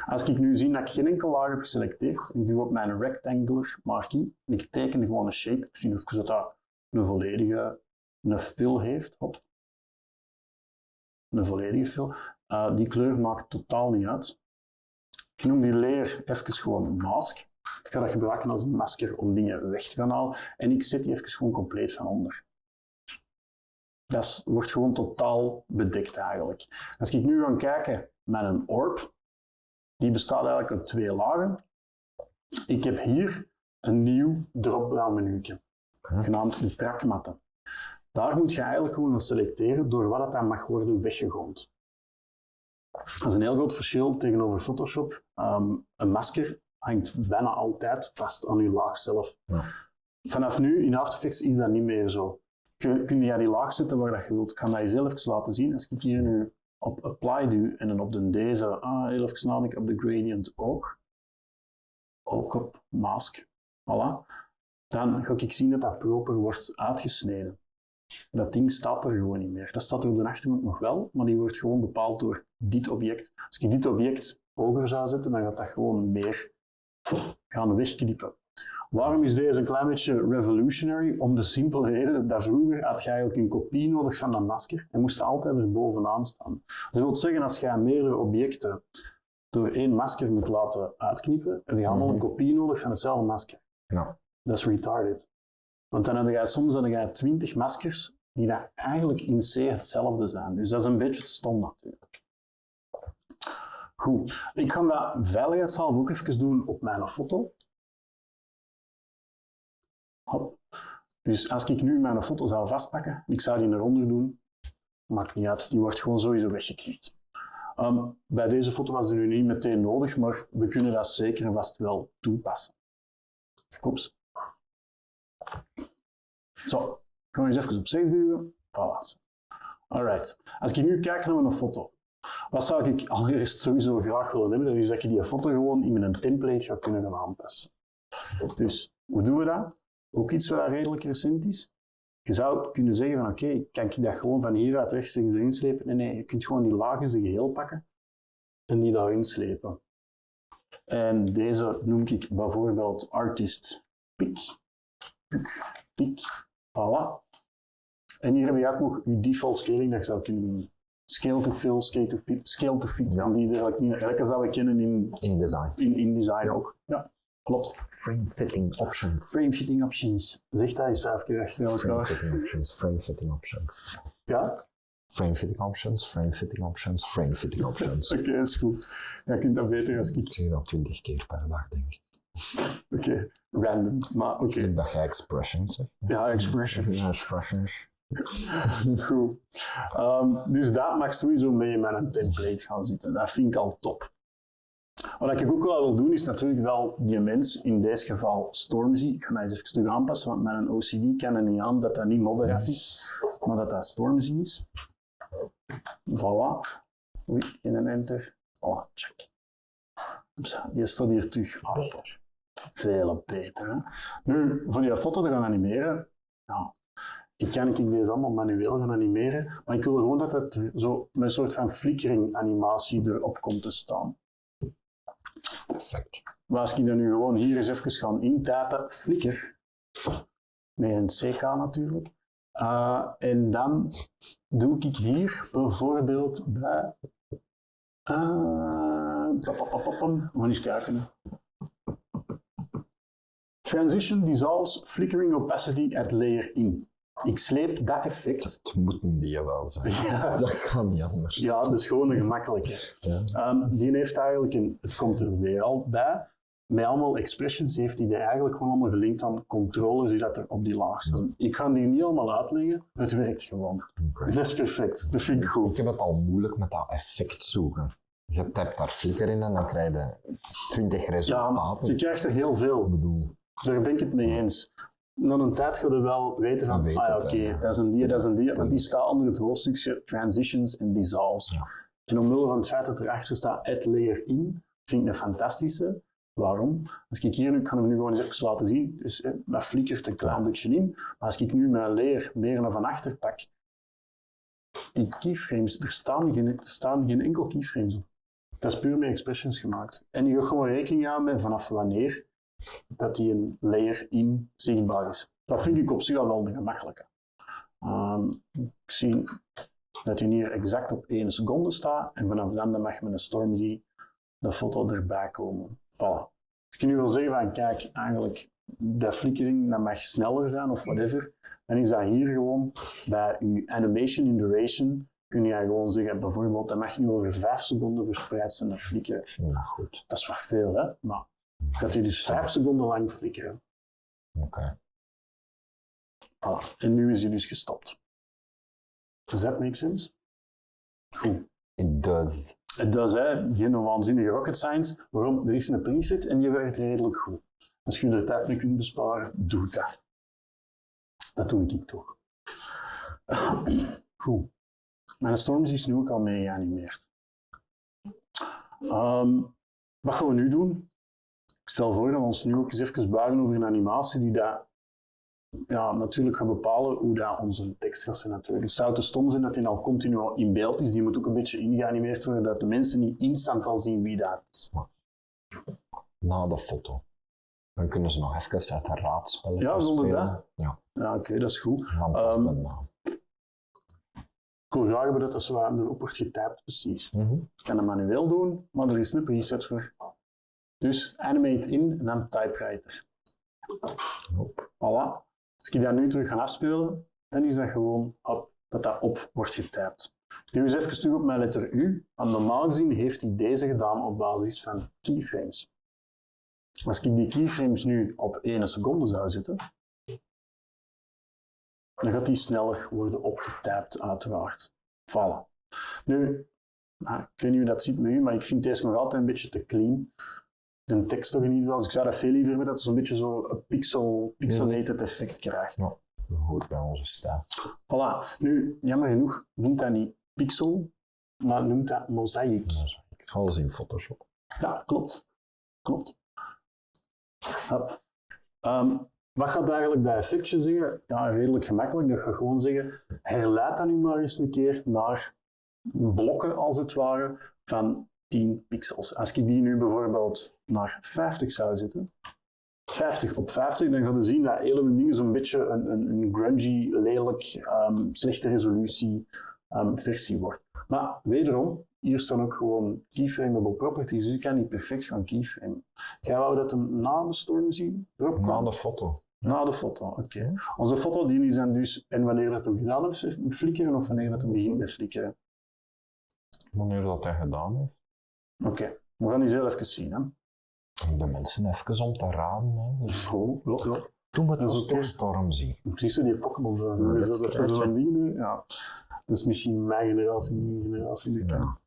Als ik nu zie dat ik geen enkel laag heb geselecteerd, ik doe op mijn rectangular marquee en ik teken gewoon een shape, ik zie even dat dat een volledige een fill heeft, hop. Een volledige fill. Uh, die kleur maakt totaal niet uit. Ik noem die layer even gewoon mask. Ik ga dat gebruiken als een masker om dingen weg te gaan halen. En ik zet die even gewoon compleet van onder. Dat is- wordt gewoon totaal bedekt eigenlijk. Als ik nu ga kijken met een orb, die bestaat eigenlijk uit twee lagen. Ik heb hier een nieuw drop-down menu, Ja. genaamd de trackmatten. Daar moet je eigenlijk gewoon selecteren door wat het dan mag worden weggegooid. Dat is een heel groot verschil tegenover Photoshop. Ehm, een masker hangt bijna altijd vast aan je laag zelf. Ja. Vanaf nu in After Effects is dat niet meer zo. Kun, kun je die laag zetten waar dat je wilt. Ik ga dat je zelf even laten zien. Als ik hier nu op Apply duw en dan op de deze, ah, heel even nadenken, op de gradient ook. Ook op Mask. Voilà. Dan ga ik zien dat dat proper wordt uitgesneden. Dat ding staat er gewoon niet meer. Dat staat er op de achtergrond nog wel, maar die wordt gewoon bepaald door dit object. Als ik dit object hoger zou zetten, dan gaat dat gewoon meer gaan wegknippen. Waarom is deze een klein beetje revolutionary? Om de simpele reden dat vroeger had je eigenlijk een kopie nodig van dat masker en moest altijd er bovenaan staan. Dat wil zeggen, als je meerdere objecten door één masker moet laten uitknippen, heb je allemaal een Mhm. kopie nodig van hetzelfde masker. Ja. Dat is retarded. Want dan heb je soms dan heb je 20 maskers die daar eigenlijk in C hetzelfde zijn. Dus dat is een beetje stom natuurlijk. Goed, ik ga dat veiligheidshalve ook even doen op mijn foto. Hop. Dus als ik nu mijn foto zou vastpakken, ik zou die eronder doen, maakt niet uit, die wordt gewoon sowieso weggeknipt. Ehm, bij deze foto was het nu niet meteen nodig, maar we kunnen dat zeker en vast wel toepassen. Oeps. Zo, ik ga eens even op save duwen. Voilà. Alright. Als ik nu kijk naar mijn foto, wat zou ik allereerst sowieso graag willen hebben? Dat is dat je die foto gewoon in mijn template gaat kunnen gaan aanpassen. Dus, hoe doen we dat? Ook iets wat redelijk recent is. Je zou kunnen zeggen van oké, kan ik dat gewoon van hieruit rechtstreeks erin slepen? Nee, nee, je kunt gewoon die lagen zijn geheel pakken en die daarin slepen. En deze noem ik bijvoorbeeld Artist Pick. Pick, pick. Voilà. En hier heb je ook nog je default scaling dat je zou kunnen doen. Scale to fill, scale to fit, scale to fit. Ja. Die eigenlijk dat kennen in, In design. in, in design ook. Ja, klopt. Frame fitting options. Frame fitting options. Zeg dat eens vijf keer achter Frame elkaar. fitting options. Frame fitting options. Ja? Frame fitting options. Frame fitting options. Frame fitting options. Oké, is goed. Ja, je kunt dat beter als Ik ik. zeg dat twintig keer per dag, denk ik. Oké, random. Maar oké. Ik dacht jij expressions zegt. Ja, expression. Ja, expressions. Goed. Ehm, dus dat mag sowieso mee met een template gaan zitten. Dat vind ik al top. Wat ik ook wel wil doen, is natuurlijk wel die mens, in deze geval Stormzy. Ik ga dat eens even stuk aanpassen, want met een OCD kan het niet aan dat dat niet Moderat is, maar dat dat Stormzy is. Voilà. Oei, in een enter. Voilà, check. Die staat hier terug. Ah, Veel beter. Hè? Nu, voor die foto te gaan animeren, ja, ik kan ik deze allemaal manueel gaan animeren, maar ik wil gewoon dat het zo met een soort van flickering animatie erop komt te staan. Perfect. Maar als ik dat nu gewoon hier eens even gaan intypen, flicker, met een CK natuurlijk, Uh, en dan doe ik hier bijvoorbeeld bij. Uh, we gaan eens kijken. Transition dissolves flickering opacity at layer in. Ik sleep dat effect. Het moeten die wel zijn. Ja, Dat kan niet anders. ja dat is gewoon een gemakkelijke. Ja. Ehm, die heeft eigenlijk een, het komt er weer al bij. Met allemaal expressions heeft hij die eigenlijk gewoon allemaal gelinkt aan controllers die dat er op die laag staan. Ik ga die niet allemaal uitleggen, het werkt gewoon. Dat is perfect, dat vind ik goed. Ik heb het al moeilijk met dat effect zoeken. Je typt daar flikker in en dan krijg je 20 Ja, resultaten. je krijgt er heel veel. Ik bedoel, Daar ben ik het mee eens. Na een tijd ga je wel weten van, weet ah ja, oké, dat is een die, dat is een die, want die staat onder het hoofdstukje Transitions en Dissolves. Ja. En omwille van het feit dat erachter staat Add Layer In, vind ik een fantastische. Waarom? Als ik hier nu, ik ga hem nu gewoon eens even laten zien, dus dat flikkert een klein beetje in, maar als ik nu mijn layer meer naar van achter pak, die keyframes, er staan geen, er staan geen enkel keyframes op. Dat is puur met expressions gemaakt. En je gaat gewoon rekening houden met vanaf wanneer dat die een layer in zichtbaar is. Dat vind ik op zich al wel de gemakkelijke. Ehm, ik zie dat hij hier exact op 1 seconde staat en vanaf dan dan mag met een Stormzy de foto erbij komen. Voilà. Als ik nu wil zeggen van kijk, eigenlijk dat flickering dat mag sneller zijn of whatever, dan is dat hier gewoon bij je animation in duration kun je gewoon zeggen, bijvoorbeeld, dat mag niet over 5 seconden verspreid zijn, dat flikkeren. Dat goed. Dat is wat veel, hè? Maar dat hij dus 5 seconden lang flikkeren. Oké. Voilà. En nu is hij dus gestopt. Does that make sense? Goed. It does. Het does, hè. Geen waanzinnige rocket science. Waarom? Er is een preset en die werkt redelijk goed. Als je er tijd mee kunt besparen, doe dat. Dat doe ik toch. Goed. Mijn storms is nu ook al mee geanimeerd. Ehm, wat gaan we nu doen? Ik stel voor dat we ons nu ook eens even buigen over een animatie die dat, ja, natuurlijk gaat bepalen hoe dat onze tekst gaat zijn. Natuurlijk. Het zou te stom zijn dat die al continu in beeld is. Die moet ook een beetje ingeanimeerd worden, dat de mensen niet instant al zien wie dat is. Na de foto. Dan kunnen ze nog even uit de raadspellen Ja, zonder spelen. dat? Ja, Ja, oké, dat is goed. de naam. Ik wil graag hebben dat dat zo aan erop wordt getypt, precies. Mhm. Ik kan het manueel doen, maar er is een preset voor. Dus animate in en dan typewriter. Voilà. Als ik dat nu terug ga afspelen, dan is dat gewoon op, dat dat op wordt getypt. Nu eens even terug op mijn letter U. Want normaal gezien heeft hij deze gedaan op basis van keyframes. Als ik die keyframes nu op 1 seconde zou zetten, dan gaat die sneller worden opgetypt, uiteraard. Voilà. Nu, nou, ik weet niet hoe dat ziet met u, maar ik vind deze nog altijd een beetje te clean. De tekst toch in ieder geval. Dus ik zou dat veel liever hebben dat het zo'n beetje zo een pixel, pixelated effect krijgt. Goed bij onze stijl. Voilà. Nu, jammer genoeg, noemt dat niet pixel, maar noemt dat mozaïek. Alles in Photoshop. Ja, klopt. Klopt. Ehm, wat gaat eigenlijk dat effectje zeggen? Ja, redelijk gemakkelijk. Dat gaat gewoon zeggen, herleid dat nu maar eens een keer naar blokken, als het ware, van 10 pixels. Als ik die nu bijvoorbeeld naar 50 zou zetten, 50 op 50, dan gaat je zien dat hele dingen zo'n beetje een, een, een grungy, lelijk, ehm, slechte resolutie ehm, versie wordt. Maar wederom, hier staan ook gewoon keyframeable properties, dus ik kan niet perfect gaan keyframen. Jij wou dat hem na de storm zien? Erop Na de foto. Na de foto, oké. Onze foto die is dan dus, en wanneer dat hem gedaan heeft, flikkeren of wanneer dat hem begint met flikkeren. Wanneer dat hij gedaan heeft. Oké, we gaan die heel even zien. Hè. Om de mensen even om te raden. Hè. Dus ja. toen we is de oké. storm zien. Precies zo die Pokémon. zo. Ja, Zo, dat zo'n dingen. Ja. Dat is misschien mijn generatie, nieuwe generatie. die. Ja.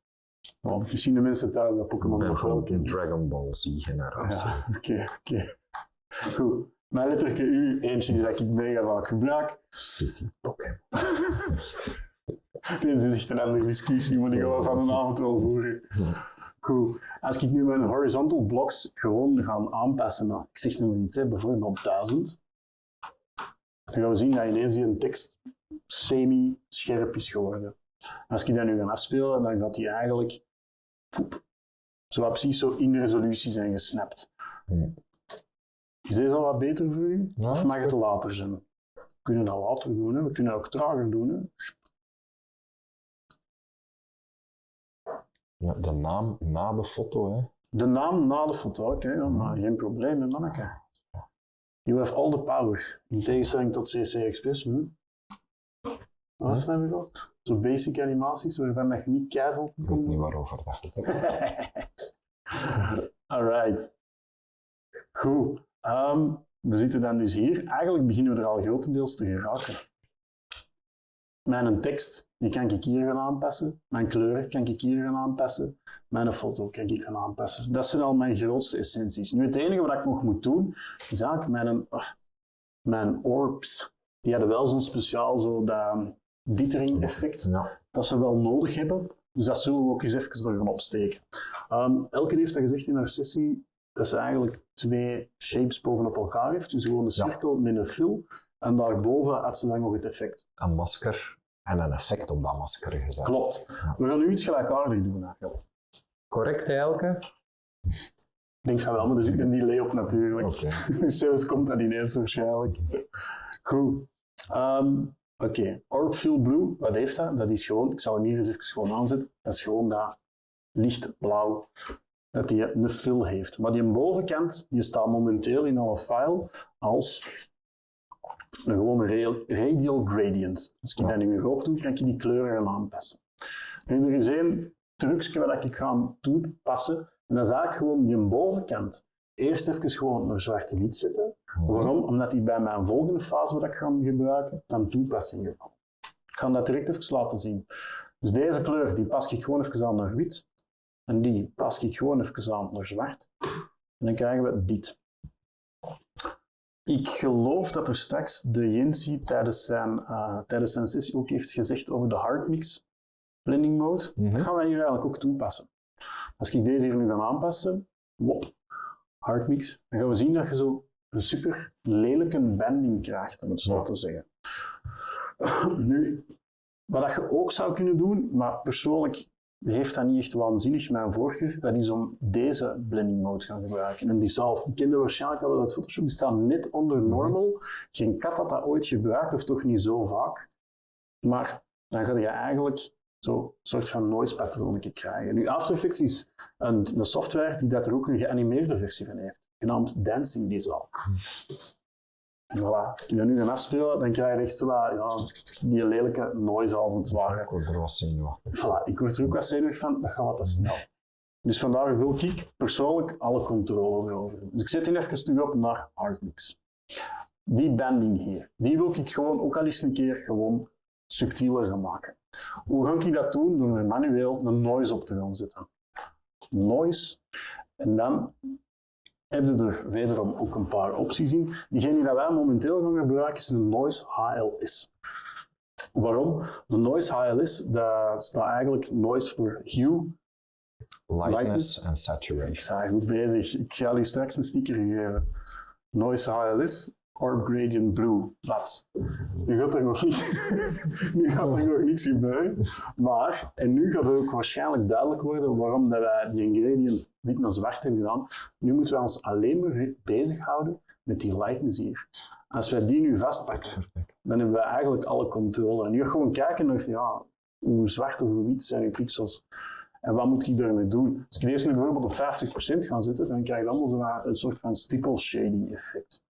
Misschien de mensen thuis dat Pokémon Ik ben nog wel van de kennen. Dragon Ball Z generatie. Ja, oké, oké. Goed. Mijn letterke U, eentje dat ik mega vaak gebruik. Sissy Pokémon. Deze is echt een andere discussie, maar die gaan we van een avond wel voeren. Goed. Als ik nu mijn horizontal blocks gewoon ga aanpassen naar, ik zeg nu maar iets, hè, bijvoorbeeld 1000, dan gaan we zien dat ineens die tekst semi-scherp is geworden. Als ik dat nu ga afspelen, dan gaat die eigenlijk poep, zo precies zo in resolutie zijn gesnapt. Hmm. Is deze al wat beter voor u? Ja, of mag het later zijn? We kunnen dat later doen, hè. we kunnen dat ook trager doen. Hè. Ja, de naam na de foto, hè. De naam na de foto, oké, ja, maar geen probleem, hè, manneke. You have all the power. In tegenstelling tot CC Express. Hm? Wat is dat weer al? Zo basic animaties waarvan dat je niet keivelt Ik weet niet waarover dat hebt. Alright. Goed. Ehm, we zitten dan dus hier. Eigenlijk beginnen we er al grotendeels te geraken. Mijn tekst, die kan ik hier gaan aanpassen. Mijn kleuren kan ik hier gaan aanpassen. Mijn foto kan ik gaan aanpassen. Dat zijn al mijn grootste essenties. Nu, het enige wat ik nog moet doen, is eigenlijk mijn, ah, mijn orbs. Die hadden wel zo'n speciaal, zo dat dithering effect Ja. dat ze wel nodig hebben. Dus dat zullen we ook eens even er gaan opsteken. Um, Elke heeft dat gezegd in haar sessie, dat ze eigenlijk twee shapes bovenop elkaar heeft. Dus gewoon een Ja. cirkel met een fill. En daarboven had ze dan nog het effect. Een masker en een effect op dat masker gezet. Klopt. We gaan nu iets gelijkaardigs doen eigenlijk. Correct, Elke? Ik denk van wel, maar er zit een delay op natuurlijk. Oké. Dus zelfs komt dat ineens waarschijnlijk. Goed. Ehm, Oké, Orb Fill Blue, wat heeft dat? Dat is gewoon, ik zal hem hier eens even gewoon aanzetten, dat is gewoon dat lichtblauw dat die een fill heeft. Maar die bovenkant die staat momenteel in alle file als een gewone ra- radial gradient. Als ik dat nu weer op doe, kan ik die kleuren gaan aanpassen. Nu, er is één trucje wat ik ga toepassen. En dat is eigenlijk gewoon die bovenkant eerst even gewoon naar zwart-wit zetten. Waarom? Omdat die bij mijn volgende fase wat ik ga gebruiken, van toepassing komt. Ik ga dat direct even laten zien. Dus deze kleur die pas ik gewoon even aan naar wit. En die pas ik gewoon even aan naar zwart. En dan krijgen we dit. Ik geloof dat er straks de Jensi tijdens zijn, eh, tijdens zijn sessie ook heeft gezegd over de hardmix blending mode. Mhm. Dat gaan wij hier eigenlijk ook toepassen. Als ik deze hier nu ga aanpassen, wop, hardmix, dan gaan we zien dat je zo een super lelijke bending krijgt, om het zo Ja. te zeggen. Nu, wat dat je ook zou kunnen doen, maar persoonlijk heeft dat niet echt waanzinnig mijn voorkeur, dat is om deze blending mode gaan gebruiken. En die zal, die kende waarschijnlijk al uit Photoshop, die staat net onder normal. Geen kat had dat ooit gebruikt, of toch niet zo vaak. Maar dan ga je eigenlijk zo'n soort van noise patroon krijgen. Nu, After Effects is een, een software die dat er ook een geanimeerde versie van heeft, genaamd Dancing Dissolve. Voilà. Als je dat nu gaat afspelen, dan krijg je echt zo wat, ja, die lelijke noise als het ware. Ik word er wat zenuwachtig. Voilà, ik word er ook wat zenuwig van, dat gaat wat te snel. Dus vandaar wil ik persoonlijk alle controle erover. Dus ik zet die even terug op naar Hardmix. Die banding hier, die wil ik gewoon ook al eens een keer gewoon subtieler gaan maken. Hoe ga ik dat doen? Door er manueel een noise op te gaan zetten. Noise. En dan heb je er wederom ook een paar opties in. Diegene die wij momenteel gaan gebruiken is een Noise HLS. Waarom? De Noise HLS, dat staat eigenlijk Noise voor Hue. Lightness en Ik saturation. sta goed bezig. Ik ga jullie straks een sticker geven. Noise HLS, Orb Gradient Blue. Dat. Nu gaat er nog niet, nu gaat er nog niks gebeuren. Maar, en nu gaat het ook waarschijnlijk duidelijk worden waarom dat wij die gradient wit naar zwart hebben gedaan. Nu moeten we ons alleen maar bezighouden met die lightness hier. Als wij die nu vastpakken, dan hebben we eigenlijk alle controle. En nu gewoon kijken naar ja, hoe zwart of hoe wit zijn die pixels. En wat moet ik daarmee doen? Als ik deze nu bijvoorbeeld op 50% ga zetten, dan krijg je allemaal wat een soort van stipple shading effect.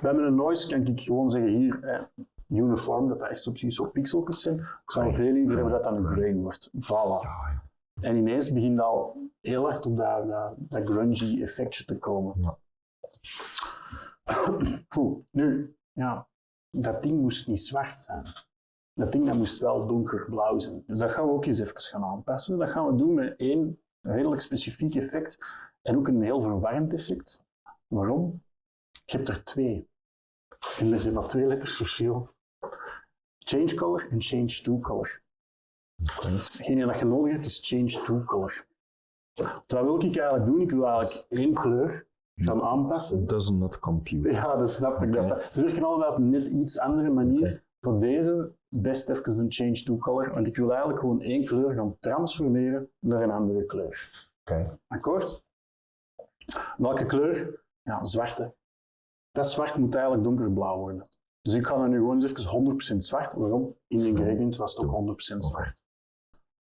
Bij mijn noise kan ik gewoon zeggen hier, eh, uniform, dat dat echt zo precies zo pixeltjes zijn. Ik zou veel liever hebben dat dat een grain wordt. Voilà. En ineens begint dat al heel hard op dat, dat, dat grungy effectje te komen. Ja. Goed, nu, ja, dat ding moest niet zwart zijn. Dat ding dat moest wel donkerblauw zijn. Dus dat gaan we ook eens even gaan aanpassen. Dat gaan we doen met één redelijk specifiek effect en ook een heel verwarrend effect. Waarom? Je hebt er twee. En er zijn maar twee letters verschil. Change color en change to color. Hetgene dat je nodig hebt is change to color. Wat wil ik eigenlijk doen? Ik wil eigenlijk één kleur gaan aanpassen. Does not compute. Ja, dat snap ik. Dat Ze werken allemaal op een net iets andere manier. Voor deze best even een change to color, want ik wil eigenlijk gewoon één kleur gaan transformeren naar een andere kleur. Oké. Akkoord? Welke kleur? Ja, zwarte. Dat zwart moet eigenlijk donkerblauw worden. Dus ik ga dan nu gewoon eens even 100% zwart. Waarom? In de gradient was het ook 100% zwart.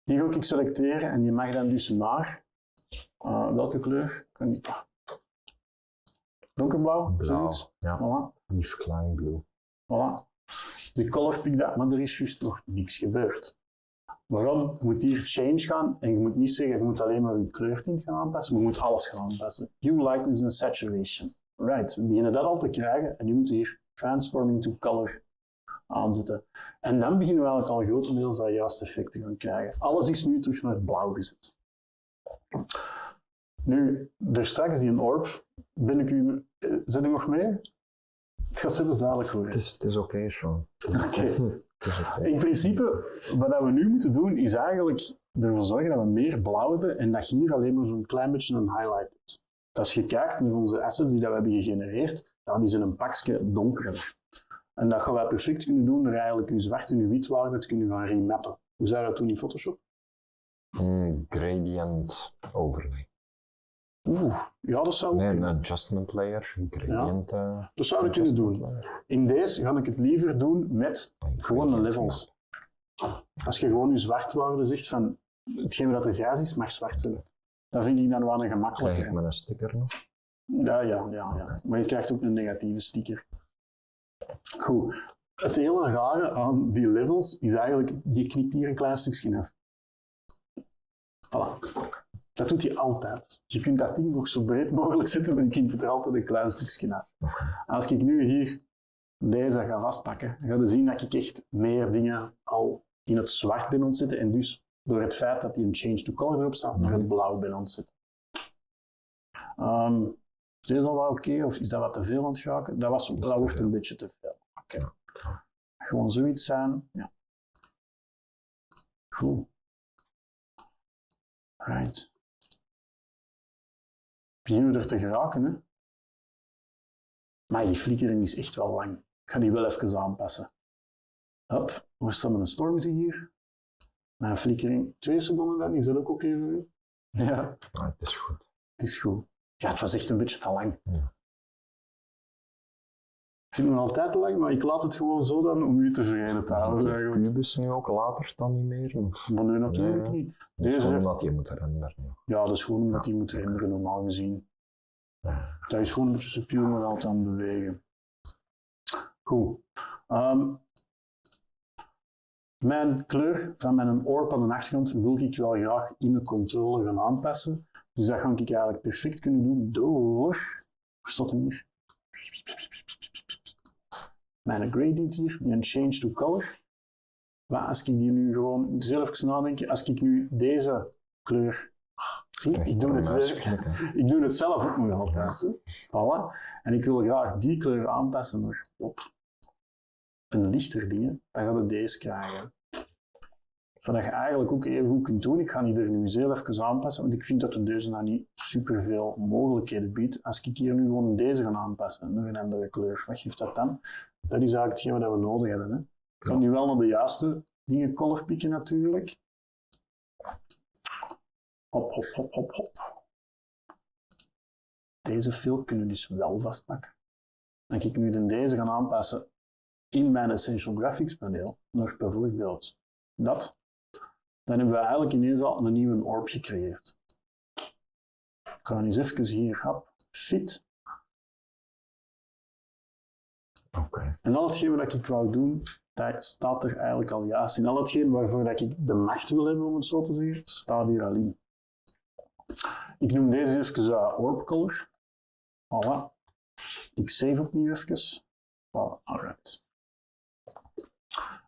Die ga ik selecteren en die mag dan dus naar eh, welke kleur? Kan donkerblauw? Blauw. zoiets? Ja. Voilà. Klein Blue. Voilà. De color pick dat, maar er is juist nog niks gebeurd. Waarom? Je moet hier change gaan en je moet niet zeggen, je moet alleen maar je kleurtint gaan aanpassen, maar je moet alles gaan aanpassen. Hue, lightness en saturation. Right, we beginnen dat al te krijgen en nu moeten we hier transforming to color aanzetten. En dan beginnen we eigenlijk al grotendeels dat juiste effect te gaan krijgen. Alles is nu terug naar blauw gezet. Nu, er straks die een orb, ben ik u, eh, ik nog mee? Het gaat zelfs dadelijk worden. Het is, is oké, Sean. Oké. In principe, wat we nu moeten doen, is eigenlijk ervoor zorgen dat we meer blauw hebben en dat je hier alleen maar zo'n klein beetje een highlight hebt. Als je kijkt naar onze assets die dat we hebben gegenereerd, dan die zijn een pakje donkerder. En dat gaan wij perfect kunnen doen door eigenlijk je zwart en je witwaarde te kunnen gaan remappen. Hoe zou je dat doen in Photoshop? Mm, gradient overlay. Oeh, ja, dat zou, Nee, een adjustment layer. Gradient. eh, dat zou ik kunnen doen. layer. In deze ga ik het liever doen met Gewoon de Gradient levels. Als je gewoon je zwartwaarde zegt van hetgeen dat er grijs is, mag zwart zijn. Dat vind ik dan wel een Krijg ik gemakkelijker. met een sticker nog? Ja, ja, ja, ja. Maar je krijgt ook een negatieve sticker. Goed. Het hele rare aan die levels is eigenlijk, je knipt hier een klein stukje af. Voilà. Dat doet hij altijd. Je kunt dat ding nog zo breed mogelijk zetten, maar je knipt er altijd een klein stukje af. Als ik nu hier deze ga vastpakken, dan ga je zien dat ik echt meer dingen al in het zwart ben ontzetten en dus door het feit dat die een change to color erop staat, naar het blauw ben ontzetten. Ehm, is deze al wel oké of is dat wat te veel aan het schaken? Dat, was, dat wordt een beetje te veel. Oké. Gewoon zoiets zijn. Ja. Goed. Right. Beginnen we er te geraken, hè? Maar die flikkering is echt wel lang. Ik ga die wel even aanpassen. Hop, waar staat mijn storm hier? Mijn flikkering, twee seconden dan, is dat ook oké voor u? Ja. Ah, het is goed. Het is goed. Ja, het was echt een beetje te lang. Ja. Ik vind het nog altijd te lang, maar ik laat het gewoon zo dan om u tevreden te houden. Eigenlijk. kubus nu ook later dan niet meer? Of? Maar nu natuurlijk Ja. niet. Deze heeft- omdat je moet renderen. ja. Ja, dat is gewoon omdat die moet renderen, normaal gezien. Dat is gewoon een beetje subtiel, maar altijd aan het bewegen. Goed. Ehm, mijn kleur van mijn orb aan de achtergrond wil ik wel graag in de controller gaan aanpassen. Dus dat ga ik eigenlijk perfect kunnen doen door... Waar staat hem hier? Mijn gradient hier, die een change to color. Maar als ik die nu gewoon zelf nadenken, als ik nu deze kleur. Zie, ik doe het weer. Ik doe het zelf ook nog altijd. Voilà. En ik wil graag die kleur aanpassen op een lichter ding. hè. Dan gaat het deze krijgen. Zodat je eigenlijk ook even goed kunt doen. Ik ga die er nu heel even aanpassen, want ik vind dat de deze nou niet superveel mogelijkheden biedt. Als ik hier nu gewoon deze ga aanpassen, naar een andere kleur, wat geeft dat dan? Dat is eigenlijk hetgeen wat we nodig hebben. Hè. Ik kan nu wel naar de juiste dingen color pikken natuurlijk. Hop, hop, hop, hop, hop. Deze fill kunnen we dus wel vastpakken. Dan kan ik nu dan deze gaan aanpassen in mijn Essential Graphics paneel, naar bijvoorbeeld dat. Dan hebben we eigenlijk ineens al een nieuwe orb gecreëerd. Ik ga eens even hier, hap, fit. Oké. En al hetgeen wat ik wou doen, dat staat er eigenlijk al juist in. Al hetgeen waarvoor dat ik de macht wil hebben, om het zo te zeggen, staat hier al in. Ik noem deze even uh, orb color. Voilà. Ik save opnieuw even. Voilà, alright.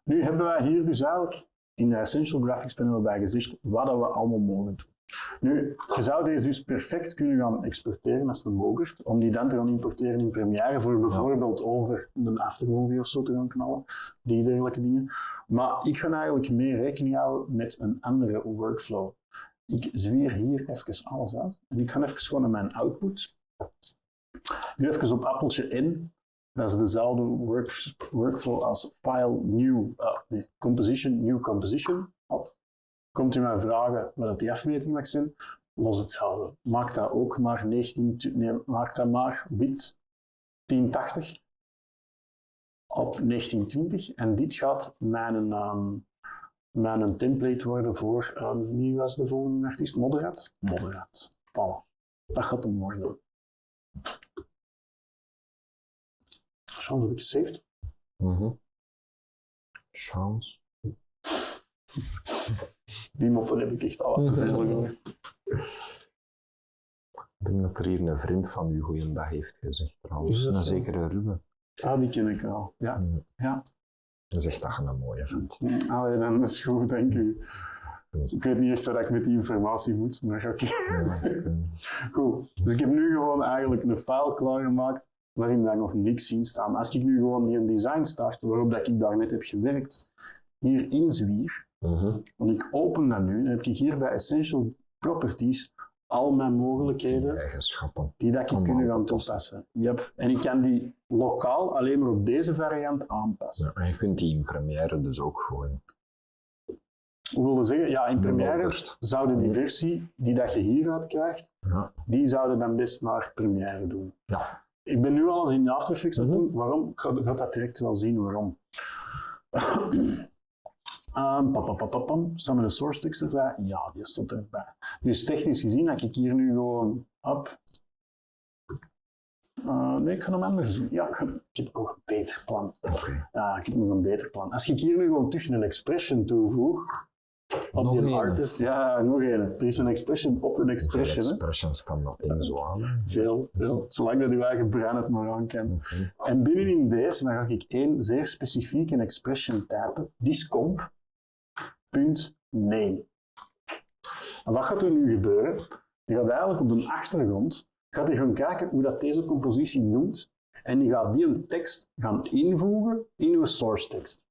Nu hebben wij hier dus eigenlijk in de Essential Graphics panel bij gezegd wat we allemaal mogen doen. Nu, je zou deze dus perfect kunnen gaan exporteren als een mogert, om die dan te gaan importeren in Premiere voor bijvoorbeeld over een aftermovie of zo te gaan knallen, die dergelijke dingen. Maar ik ga eigenlijk meer rekening houden met een andere workflow. Ik zwier hier even alles uit en ik ga even gewoon naar mijn output. Doe even op appeltje N. Dat is dezelfde work, workflow als file new uh, nee, composition, new composition. Komt u mij vragen wat dat die afmeting mag zijn, los hetzelfde. Maak dat ook maar 19, tu- nee, maak dat maar wit 1080 op 1920 en dit gaat mijn, mijn template worden voor, eh, wie was de volgende artiest? Moderat? Moderat. Voilà. Dat gaat hem worden. Chance heb ik gesaved. Mhm. Chance. Die moppen heb ik echt al te veel gehoord. Ik denk dat er hier een vriend van u goeiedag heeft gezegd Is trouwens. dat Een zo? zekere Ruben. Ah, die ken ik wel. Ja. Ja. Hij zegt dat je een mooie vindt. Allee, dan is het goed, dank u. Ik weet niet echt wat ik met die informatie moet, maar oké. Ja, ik Goed. Dus ik heb nu gewoon eigenlijk een file klaargemaakt waarin daar nog niks in staat. Maar als ik nu gewoon die een design start, waarop dat ik daarnet heb gewerkt, hier inzwier, Mhm. en ik open dat nu, dan heb ik hier bij Essential Properties al mijn mogelijkheden eigenschappen. die dat ik kunnen aan gaan toepassen. Yep. En ik kan die lokaal alleen maar op deze variant aanpassen. Ja, en je kunt die in Premiere dus ook gooien. Hoe wil je zeggen? Ja, in Premiere zouden die versie die dat je hieruit krijgt, Ja. die zouden dan best naar Premiere doen. Ja. Ik ben nu al eens in After Effects aan het Mhm. doen. Waarom? Ik ga, ga dat direct wel zien waarom. Um, pam, pam, pam, pam, pam. Staat mijn source tekst erbij? Ja, die stond erbij. Dus technisch gezien heb ik hier nu gewoon op. Uh, nee, ik ga hem anders doen. Ja, ik, ik heb nog een beter plan. Oké. Ja, ik heb nog een beter plan. Als ik hier nu gewoon tussen een expression toevoeg, op die een. artist, ja, nog een. Er is een expression op een expression. hè. expressions kan dat in zo aan? Veel, veel. Zolang dat je eigen brein het maar aan. Oké. En binnenin deze dan ga ik één zeer specifieke expression typen. Discomp. Punt name. En wat gaat er nu gebeuren? Je gaat eigenlijk op de achtergrond gaat hij gaan kijken hoe dat deze compositie noemt. En die gaat die een tekst gaan invoegen in uw source tekst.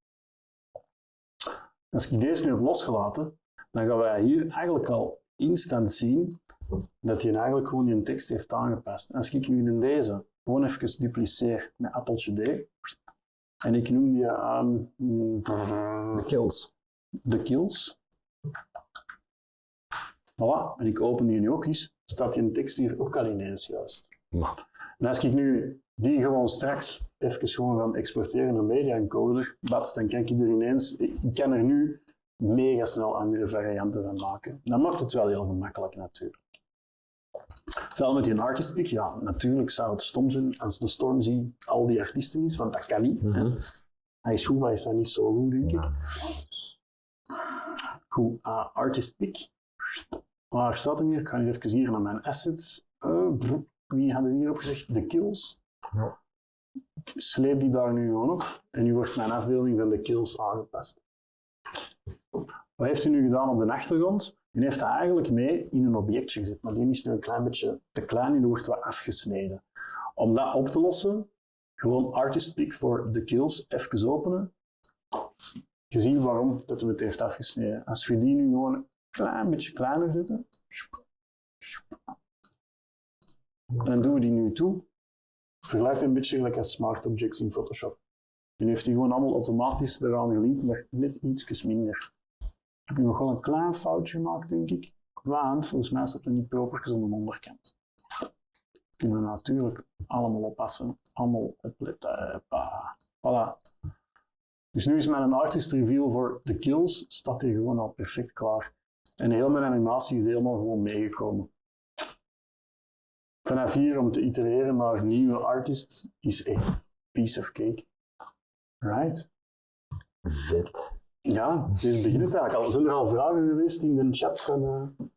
Als ik deze nu heb losgelaten, dan gaan wij hier eigenlijk al instant zien dat hij eigenlijk gewoon die tekst heeft aangepast. Als ik nu in deze gewoon even dupliceer met appeltje D, en ik noem die ehm, Kills. de kills. Voilà, en ik open die nu ook eens, staat die tekst hier ook al ineens juist. En als ik nu die gewoon straks even gewoon gaan exporteren naar media encoder, bats, dan kan ik er ineens, ik kan er nu mega snel andere varianten van maken. Dat maakt het wel heel gemakkelijk natuurlijk. Hetzelfde met die artist pick, ja, natuurlijk zou het stom zijn als de Stormzy al die artiesten is, want dat kan niet. Mhm. Hij is goed, maar hij is niet zo goed, denk ik. Goed, ah, artist pick. Waar staat hem hier? Ik ga nu even hier naar mijn assets. Brr, wie hadden we hier opgezegd? De kills. Ja. Ik sleep die daar nu gewoon op. En nu wordt mijn afbeelding van de kills aangepast. Wat heeft hij nu gedaan op de achtergrond? Die heeft dat eigenlijk mee in een objectje gezet, maar die is nu een klein beetje te klein en die wordt wat afgesneden. Om dat op te lossen, gewoon artist pick voor de kills even openen. Je ziet waarom dat hij het heeft afgesneden. Als we die nu gewoon een klein beetje kleiner zetten, en dan doen we die nu toe. Vergelijk een beetje gelijk als smart objects in Photoshop. Die heeft die gewoon allemaal automatisch eraan gelinkt, maar net iets minder. Ik heb nog wel een klein foutje gemaakt, denk ik. Want volgens mij staat er niet proper aan de onderkant. Kunnen we natuurlijk allemaal oppassen. Allemaal opletten. Voilà. Dus nu is mijn artist reveal voor de kills, staat hier gewoon al perfect klaar. En heel mijn animatie is helemaal gewoon meegekomen. Vanaf hier om te itereren naar nieuwe artists is echt piece of cake. Right? Vet. Ja, het is eigenlijk al. Zijn er al vragen geweest in de chat van...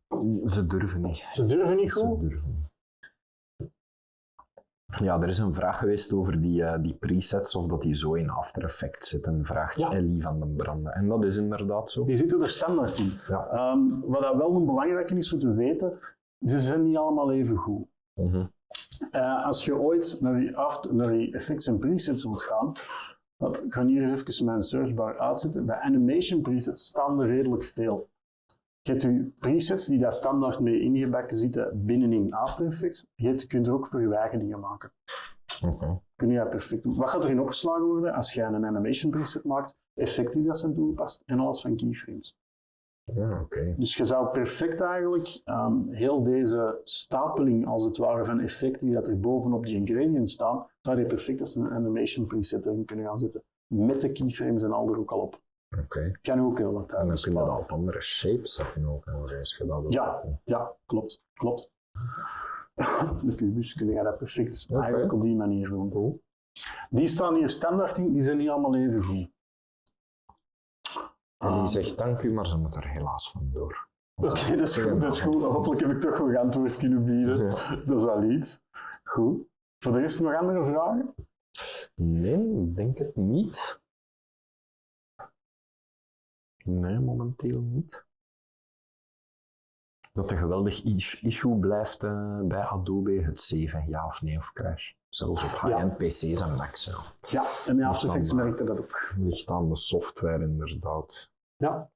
eh, Ze durven niet. ze durven niet Ze goed? durven niet. Ja, er is een vraag geweest over die, eh, die presets, of dat die zo in After Effects zitten, vraagt Ja. Ellie van den Branden. En dat is inderdaad zo. Die zitten er standaard in. Ja. Ehm, wat dat wel een belangrijke is om te weten, ze zijn niet allemaal even goed. Mhm. Eh, als je ooit naar die, after, naar die effects en presets wilt gaan, dan- ik ga hier eens even mijn searchbar uitzetten. Bij animation presets staan er redelijk veel. Je hebt je presets die daar standaard mee ingebakken zitten binnenin After Effects. Je, kunt er ook voor je eigen dingen maken. Kun je dat perfect doen. Wat gaat erin opgeslagen worden als je een animation preset maakt? Effecten die dat zijn toegepast en alles van keyframes. Ja. Dus je zou perfect eigenlijk ehm, heel deze stapeling, als het ware, van effecten die dat er bovenop die ingredients staan, zou je perfect als een animation preset erin kunnen gaan zetten. Met de keyframes en al er ook al op. Oké. Kan je ook heel wat En tijd dan kun je dat op andere shapes zetten ook. En je dat. Ja, ja, klopt, klopt. De kubus kun je dat perfect eigenlijk op die manier doen. Cool. Die staan hier standaard in, die zijn niet allemaal even goed. En die Ah. zegt dank u, maar ze moet er helaas vandoor. Oké, dat is goed, dat is goed. Hopelijk heb ik toch nog antwoord kunnen bieden. Ja. Dat is al iets. Goed. Voor de rest nog andere vragen? Nee, ik denk het niet. Nee, momenteel niet. Dat een geweldig is- issue blijft eh, bij Adobe, het 7, ja of nee of crash. Zelfs op high-end PC's en Macs. Ja. Ja, en in After Effects merkte dat ook. Ligt aan de software inderdaad. Ja,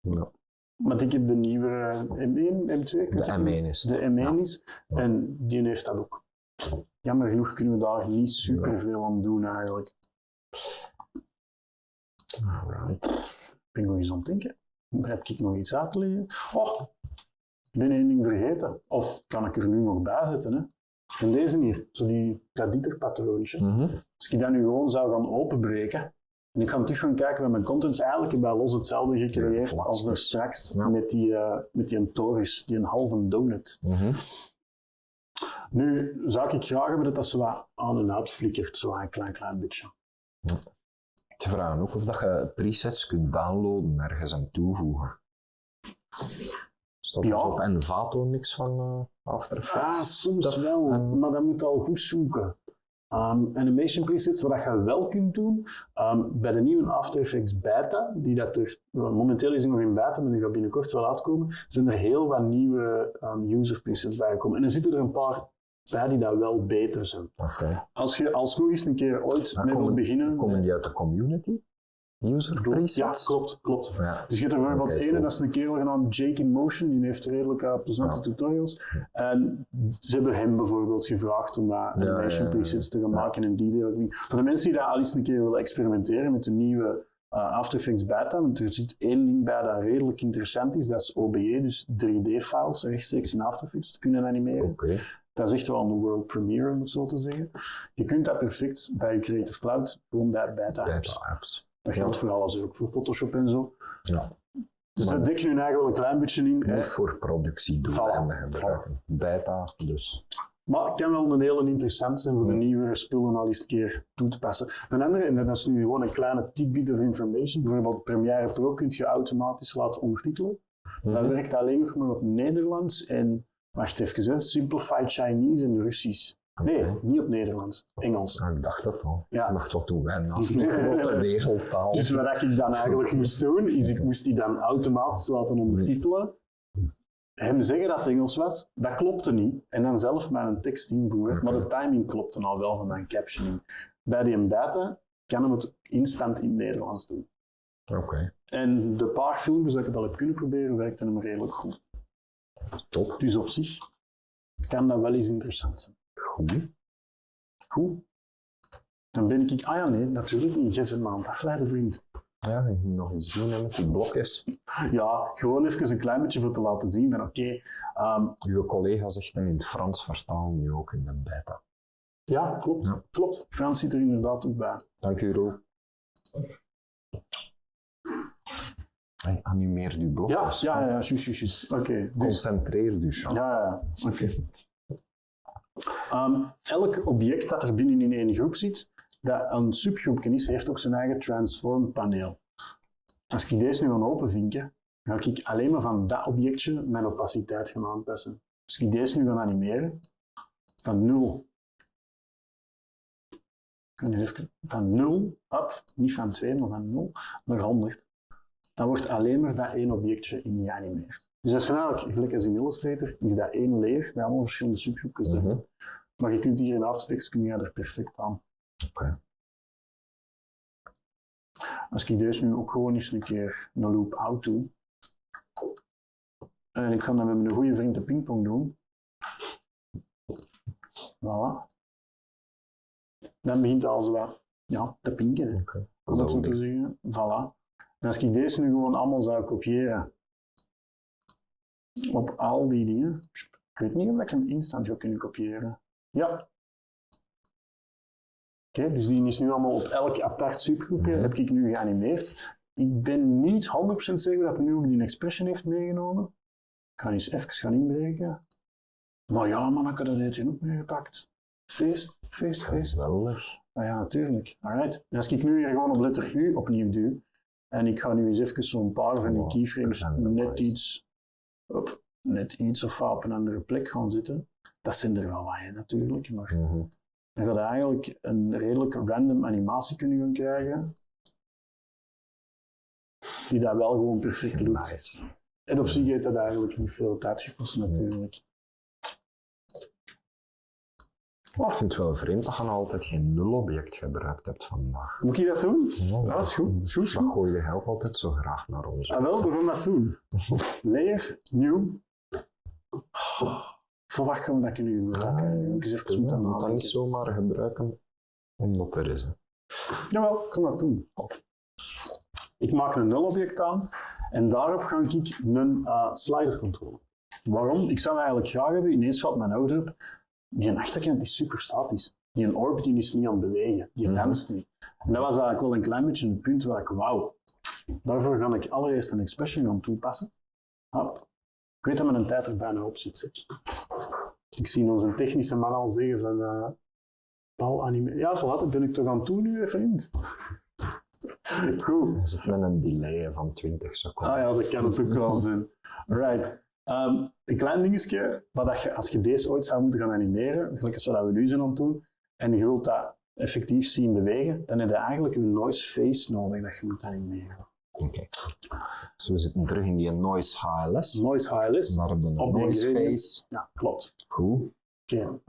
Ja. want ik heb de nieuwe eh, M1, M2. ik weet De het niet. M1 is. De M1 Ja. is. En die heeft dat ook. Jammer genoeg kunnen we daar niet super veel aan doen eigenlijk. Alright. Ik ben nog eens aan het denken. Heb ik nog iets uit te leggen? Oh, ben één ding vergeten. Of kan ik er nu nog bij zetten? Hè? En deze hier, zo die, dat dieterpatroontje. Mhm. Als ik dat nu gewoon zou gaan openbreken, En ik ga terug gaan kijken bij mijn contents. Eigenlijk heb ik bij Los hetzelfde gecreëerd als er straks Ja. met die, eh, met die een toris, die een halve donut. Mhm. Nu zou ik graag hebben dat dat zo wat aan en uit flikkert, zo een klein, klein beetje. Te vragen ook of dat je presets kunt downloaden en ergens aan toevoegen. Er Ja. op Envato niks van eh, After Ah, Effects? soms Dat- wel, en- maar dan moet je al goed zoeken. Ehm, animation presets, wat je wel kunt doen, ehm, bij de nieuwe After Effects beta, die dat er, momenteel is nog in beta, maar die gaat binnenkort wel uitkomen, zijn er heel wat nieuwe ehm, user presets bijgekomen. En er zitten er een paar bij die dat wel beter zijn. Oké. Als je alsnog eens een keer ooit Maar mee wilt beginnen... Komen die uit de community? User Klopt. Ja, klopt, klopt. Ja. Dus je hebt er bijvoorbeeld Oké, ene, cool. dat is een kerel genaamd Jake in Motion, die heeft redelijk uh, plezante Ja. tutorials. En ze hebben hem bijvoorbeeld gevraagd om Ja, animation ja, presets te gaan maken en die deel. Voor de mensen die dat al eens een keer willen experimenteren met de nieuwe uh, After Effects beta, want er zit één ding bij dat redelijk interessant is, dat is OBE, dus 3D-files rechtstreeks in After Effects te kunnen animeren. Oké. Dat is echt wel een world premiere, om het zo te zeggen. Je kunt dat perfect bij je Creative Cloud gewoon bij beta apps. Beta apps. Dat geldt voor alles, ook voor Photoshop en zo. Ja. Dus dat dek je nu eigenlijk wel een klein beetje in. hè. Niet voor productiedoeleinden Voilà. gebruiken. Beta, dus. Maar het kan wel een hele interessant zijn voor de nieuwere spullen al eens een keer toe te passen. Een andere, en dat is nu gewoon een kleine tidbit of information, bijvoorbeeld Premiere Pro kun je automatisch laten ondertitelen. Dat Mhm. werkt alleen nog maar op Nederlands en, wacht even, hè, Simplified Chinese en Russisch. Nee, niet op Nederlands, Engels. Ja, ik dacht dat wel. Ja. Maar tot toen wij naast een grote wereldtaal. Dus wat ik dan eigenlijk moest doen, is ik moest die dan automatisch laten ondertitelen. Hem zeggen dat het Engels was, dat klopte niet. En dan zelf mijn tekst invoeren. Maar de timing klopte al wel van mijn captioning. Bij die beta kan hem het instant in Nederlands doen. Oké, En de paar filmpjes dat ik het al heb kunnen proberen, werkte hem redelijk goed. top. Dus op zich kan dat wel eens interessant zijn. Goed. Goed. Dan ben ik, ah ja nee, natuurlijk niet. Jij bent maar afleiden, vriend. Ja, ik moet nog eens doen hè, met die blokjes. Ja, gewoon even een klein beetje voor te laten zien van oké, ehm, Uw collega zegt in het Frans vertalen nu ook in de beta. ja, klopt, Ja. klopt. Frans zit er inderdaad ook bij. Dank u, Roel. Hey, animeer uw Ja, blokjes. ja, ja, ja, juist. Oké, dus, Concentreer u, Sean. ja, ja, oké. Ehm, elk object dat er binnen in één groep zit, dat een subgroepje is, heeft ook zijn eigen transform paneel. Als ik deze nu ga openvinken, ga ik alleen maar van dat objectje mijn opaciteit gaan aanpassen. Als ik deze nu ga animeren, van 0 en nu even van 0 up, niet van 2, maar van 0 naar 100, dan wordt alleen maar dat één objectje in geanimeerd. Dus dat is eigenlijk, gelijk als in Illustrator, is dat één layer met allemaal verschillende subgroepjes. Mhm. Maar je kunt hier in After Effects kun je er perfect aan. Oké. Als ik deze nu ook gewoon eens een keer een loop out doe, en ik ga dat met mijn goede vriend de pingpong doen, voilà. Dan begint het al zo wat, ja, te pinken. Om het zo te zeggen. Voilà. En als ik deze nu gewoon allemaal zou kopiëren op al die dingen, ik weet niet of ik hem instant ga kunnen kopiëren. Ja. Oké, dus die is nu allemaal op elk apart subgroepje Mhm. heb ik nu geanimeerd. Ik ben niet 100% zeker dat hij nu ook die expression heeft meegenomen. Ik ga eens even gaan inbreken. Maar ja, man, ik had dat deze ook meegepakt. Feest, feest, feest. Geweldig. Ah ja, natuurlijk. Alright. En als ik nu hier gewoon op letter U opnieuw duw, en ik ga nu eens even zo'n paar van die keyframes net iets, net iets of op een andere plek gaan zitten, dat zijn er wel wat, natuurlijk. Maar Mhm. dan ga je eigenlijk een redelijk random animatie kunnen gaan krijgen, die dat wel gewoon perfect doet. Nice. En op zich heeft dat eigenlijk niet veel tijd gekost, natuurlijk. Ik vind het wel vreemd dat je nog altijd geen nulobject gebruikt hebt vandaag. Moet ik dat doen? Ja, Ja, dat is goed. Dat is goed. Dat goed. gooi je ook altijd zo graag naar ons. Ah, wel, we gaan dat doen. Layer, nieuw. Gaan we dat kunnen gebruiken? Ik eens even Je moeten moet dat niet zomaar gebruiken omdat er is. hè. Jawel, ik kan dat doen. Ik maak een nulobject aan en daarop ga ik een uh, slider controleren. Waarom? Ik zou eigenlijk graag hebben, ineens valt mijn ouder op, die achterkant is super statisch. die een orb die is niet aan het bewegen, die danst niet. En dat was eigenlijk wel een klein beetje het punt waar ik wou. Daarvoor ga ik allereerst een expression gaan toepassen. Hop. Ik weet dat mijn tijd er bijna op zit. zeg. Ik zie onze technische man al zeggen van eh Paul anime. Ja, voilà, dat ben ik toch aan het doen nu, vriend. Goed. Er zit met een delay van 20 seconden. Ah ja, dat kan het ook wel zijn. Right. Ehm, een klein dingetje, wat dat je, als je deze ooit zou moeten gaan animeren, gelijk als wat we nu zijn aan het doen, en je wilt dat effectief zien bewegen, dan heb je eigenlijk een noise face nodig dat je moet animeren. Oké. Dus we zitten terug in die noise HLS. Noise HLS. Die noise face. Ja, klopt. Goed. Oké.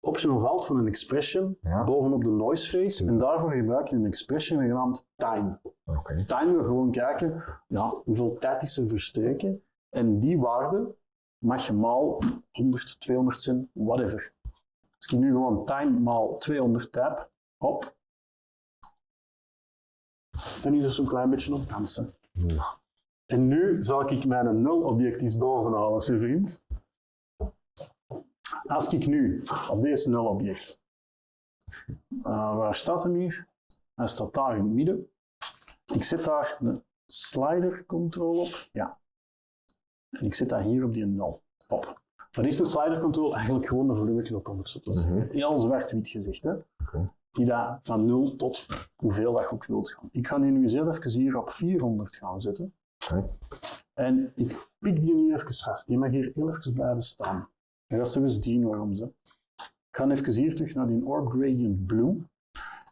Option valt van een expression Ja. bovenop de noise face, en daarvoor gebruik je een expression genaamd time. Time we gewoon kijken ja, hoeveel tijd is er verstreken. En die waarde mag je maal 100, 200 zijn, whatever. Als ik nu gewoon time maal 200 type, hop, dan is er zo'n klein beetje op dansen. Ja. En nu zal ik mijn nul-object eens bovenhalen, zijn vriend. Als ik nu op deze nul-object, eh, waar staat hem hier? Hij staat daar in het midden. Ik zet daar een slider control op. Ja. En ik zet dat hier op die 0. Top. Wat is de slider control? Eigenlijk gewoon een volumeknop om het zo te zeggen. Mhm. Heel zwart-wit gezegd. Hè? Die dat van 0 tot hoeveel dat je ook wilt gaan. Ik ga die nu zelf even hier op 400 gaan zetten. En ik pik die nu even vast. Die mag hier heel even blijven staan. En dat is eens zien waarom ze. Ik ga even hier terug naar die Orb Gradient Blue.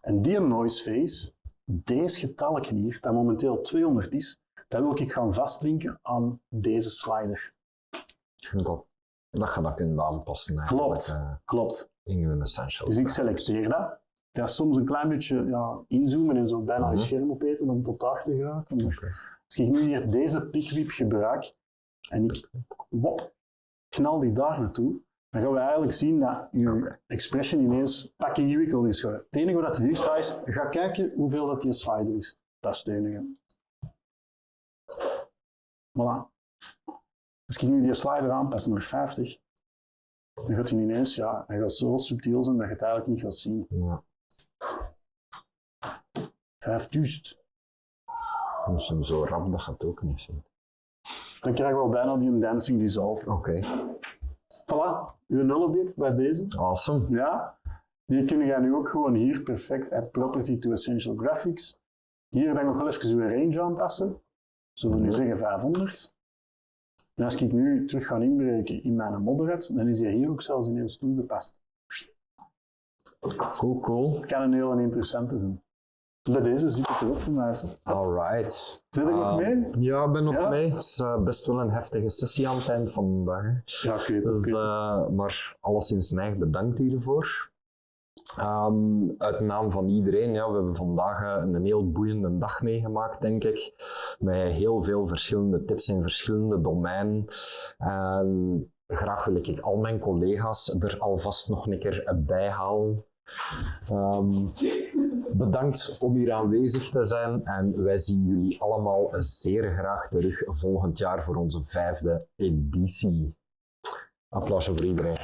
En die noise face, deze getallen hier, dat momenteel 200 is, dat wil ik gaan vastlinken aan deze slider. Dat, dat gaat dat kunnen aanpassen. Klopt. Klopt. in hun essentials. Dus ik selecteer dat. Dat is soms een klein beetje ja, inzoomen en zo bijna je Mhm. scherm opeten om tot daar te geraken. Als ik nu hier deze pikwip gebruik en ik wop, knal die daar naartoe, dan gaan we eigenlijk zien dat je expression ineens pak ingewikkeld is. Het enige wat hier staat is, ga kijken hoeveel dat die slider is. Dat is het enige. Voilà. Als ik nu die slider aanpas naar 50, dan gaat hij ineens, ja, hij gaat zo subtiel zijn dat je het eigenlijk niet gaat zien. Ja. 5000. Dus hem zo rap, dat gaat ook niet zien. Dan krijgen we al bijna die een dancing dissolve. Oké. Voilà, uw nulobject bij deze. Awesome. Ja, die kun je nu ook gewoon hier perfect add property to essential graphics. Hier dan nog wel even uw range aanpassen. Zullen we nu zeggen 500. En als ik nu terug ga inbreken in mijn moderate, dan is hij hier ook zelfs ineens toegepast. Cool, cool. Kan een hele interessante zijn. Bij deze zit het erop voor mij. zo. Alright. Zit er nog Ehm, mee? Ja, ik ben nog Ja? mee. Het is eh, best wel een heftige sessie aan het eind van de dag. hè. Ja, ik weet het. Dus, ik eh, maar alleszins neig bedankt hiervoor. Ehm, uit naam van iedereen, ja, we hebben vandaag eh, een heel boeiende dag meegemaakt, denk ik. Met heel veel verschillende tips in verschillende domeinen. En graag wil ik al mijn collega's er alvast nog een keer bij halen. Ehm, bedankt om hier aanwezig te zijn en wij zien jullie allemaal zeer graag terug volgend jaar voor onze vijfde editie. Applausje voor iedereen.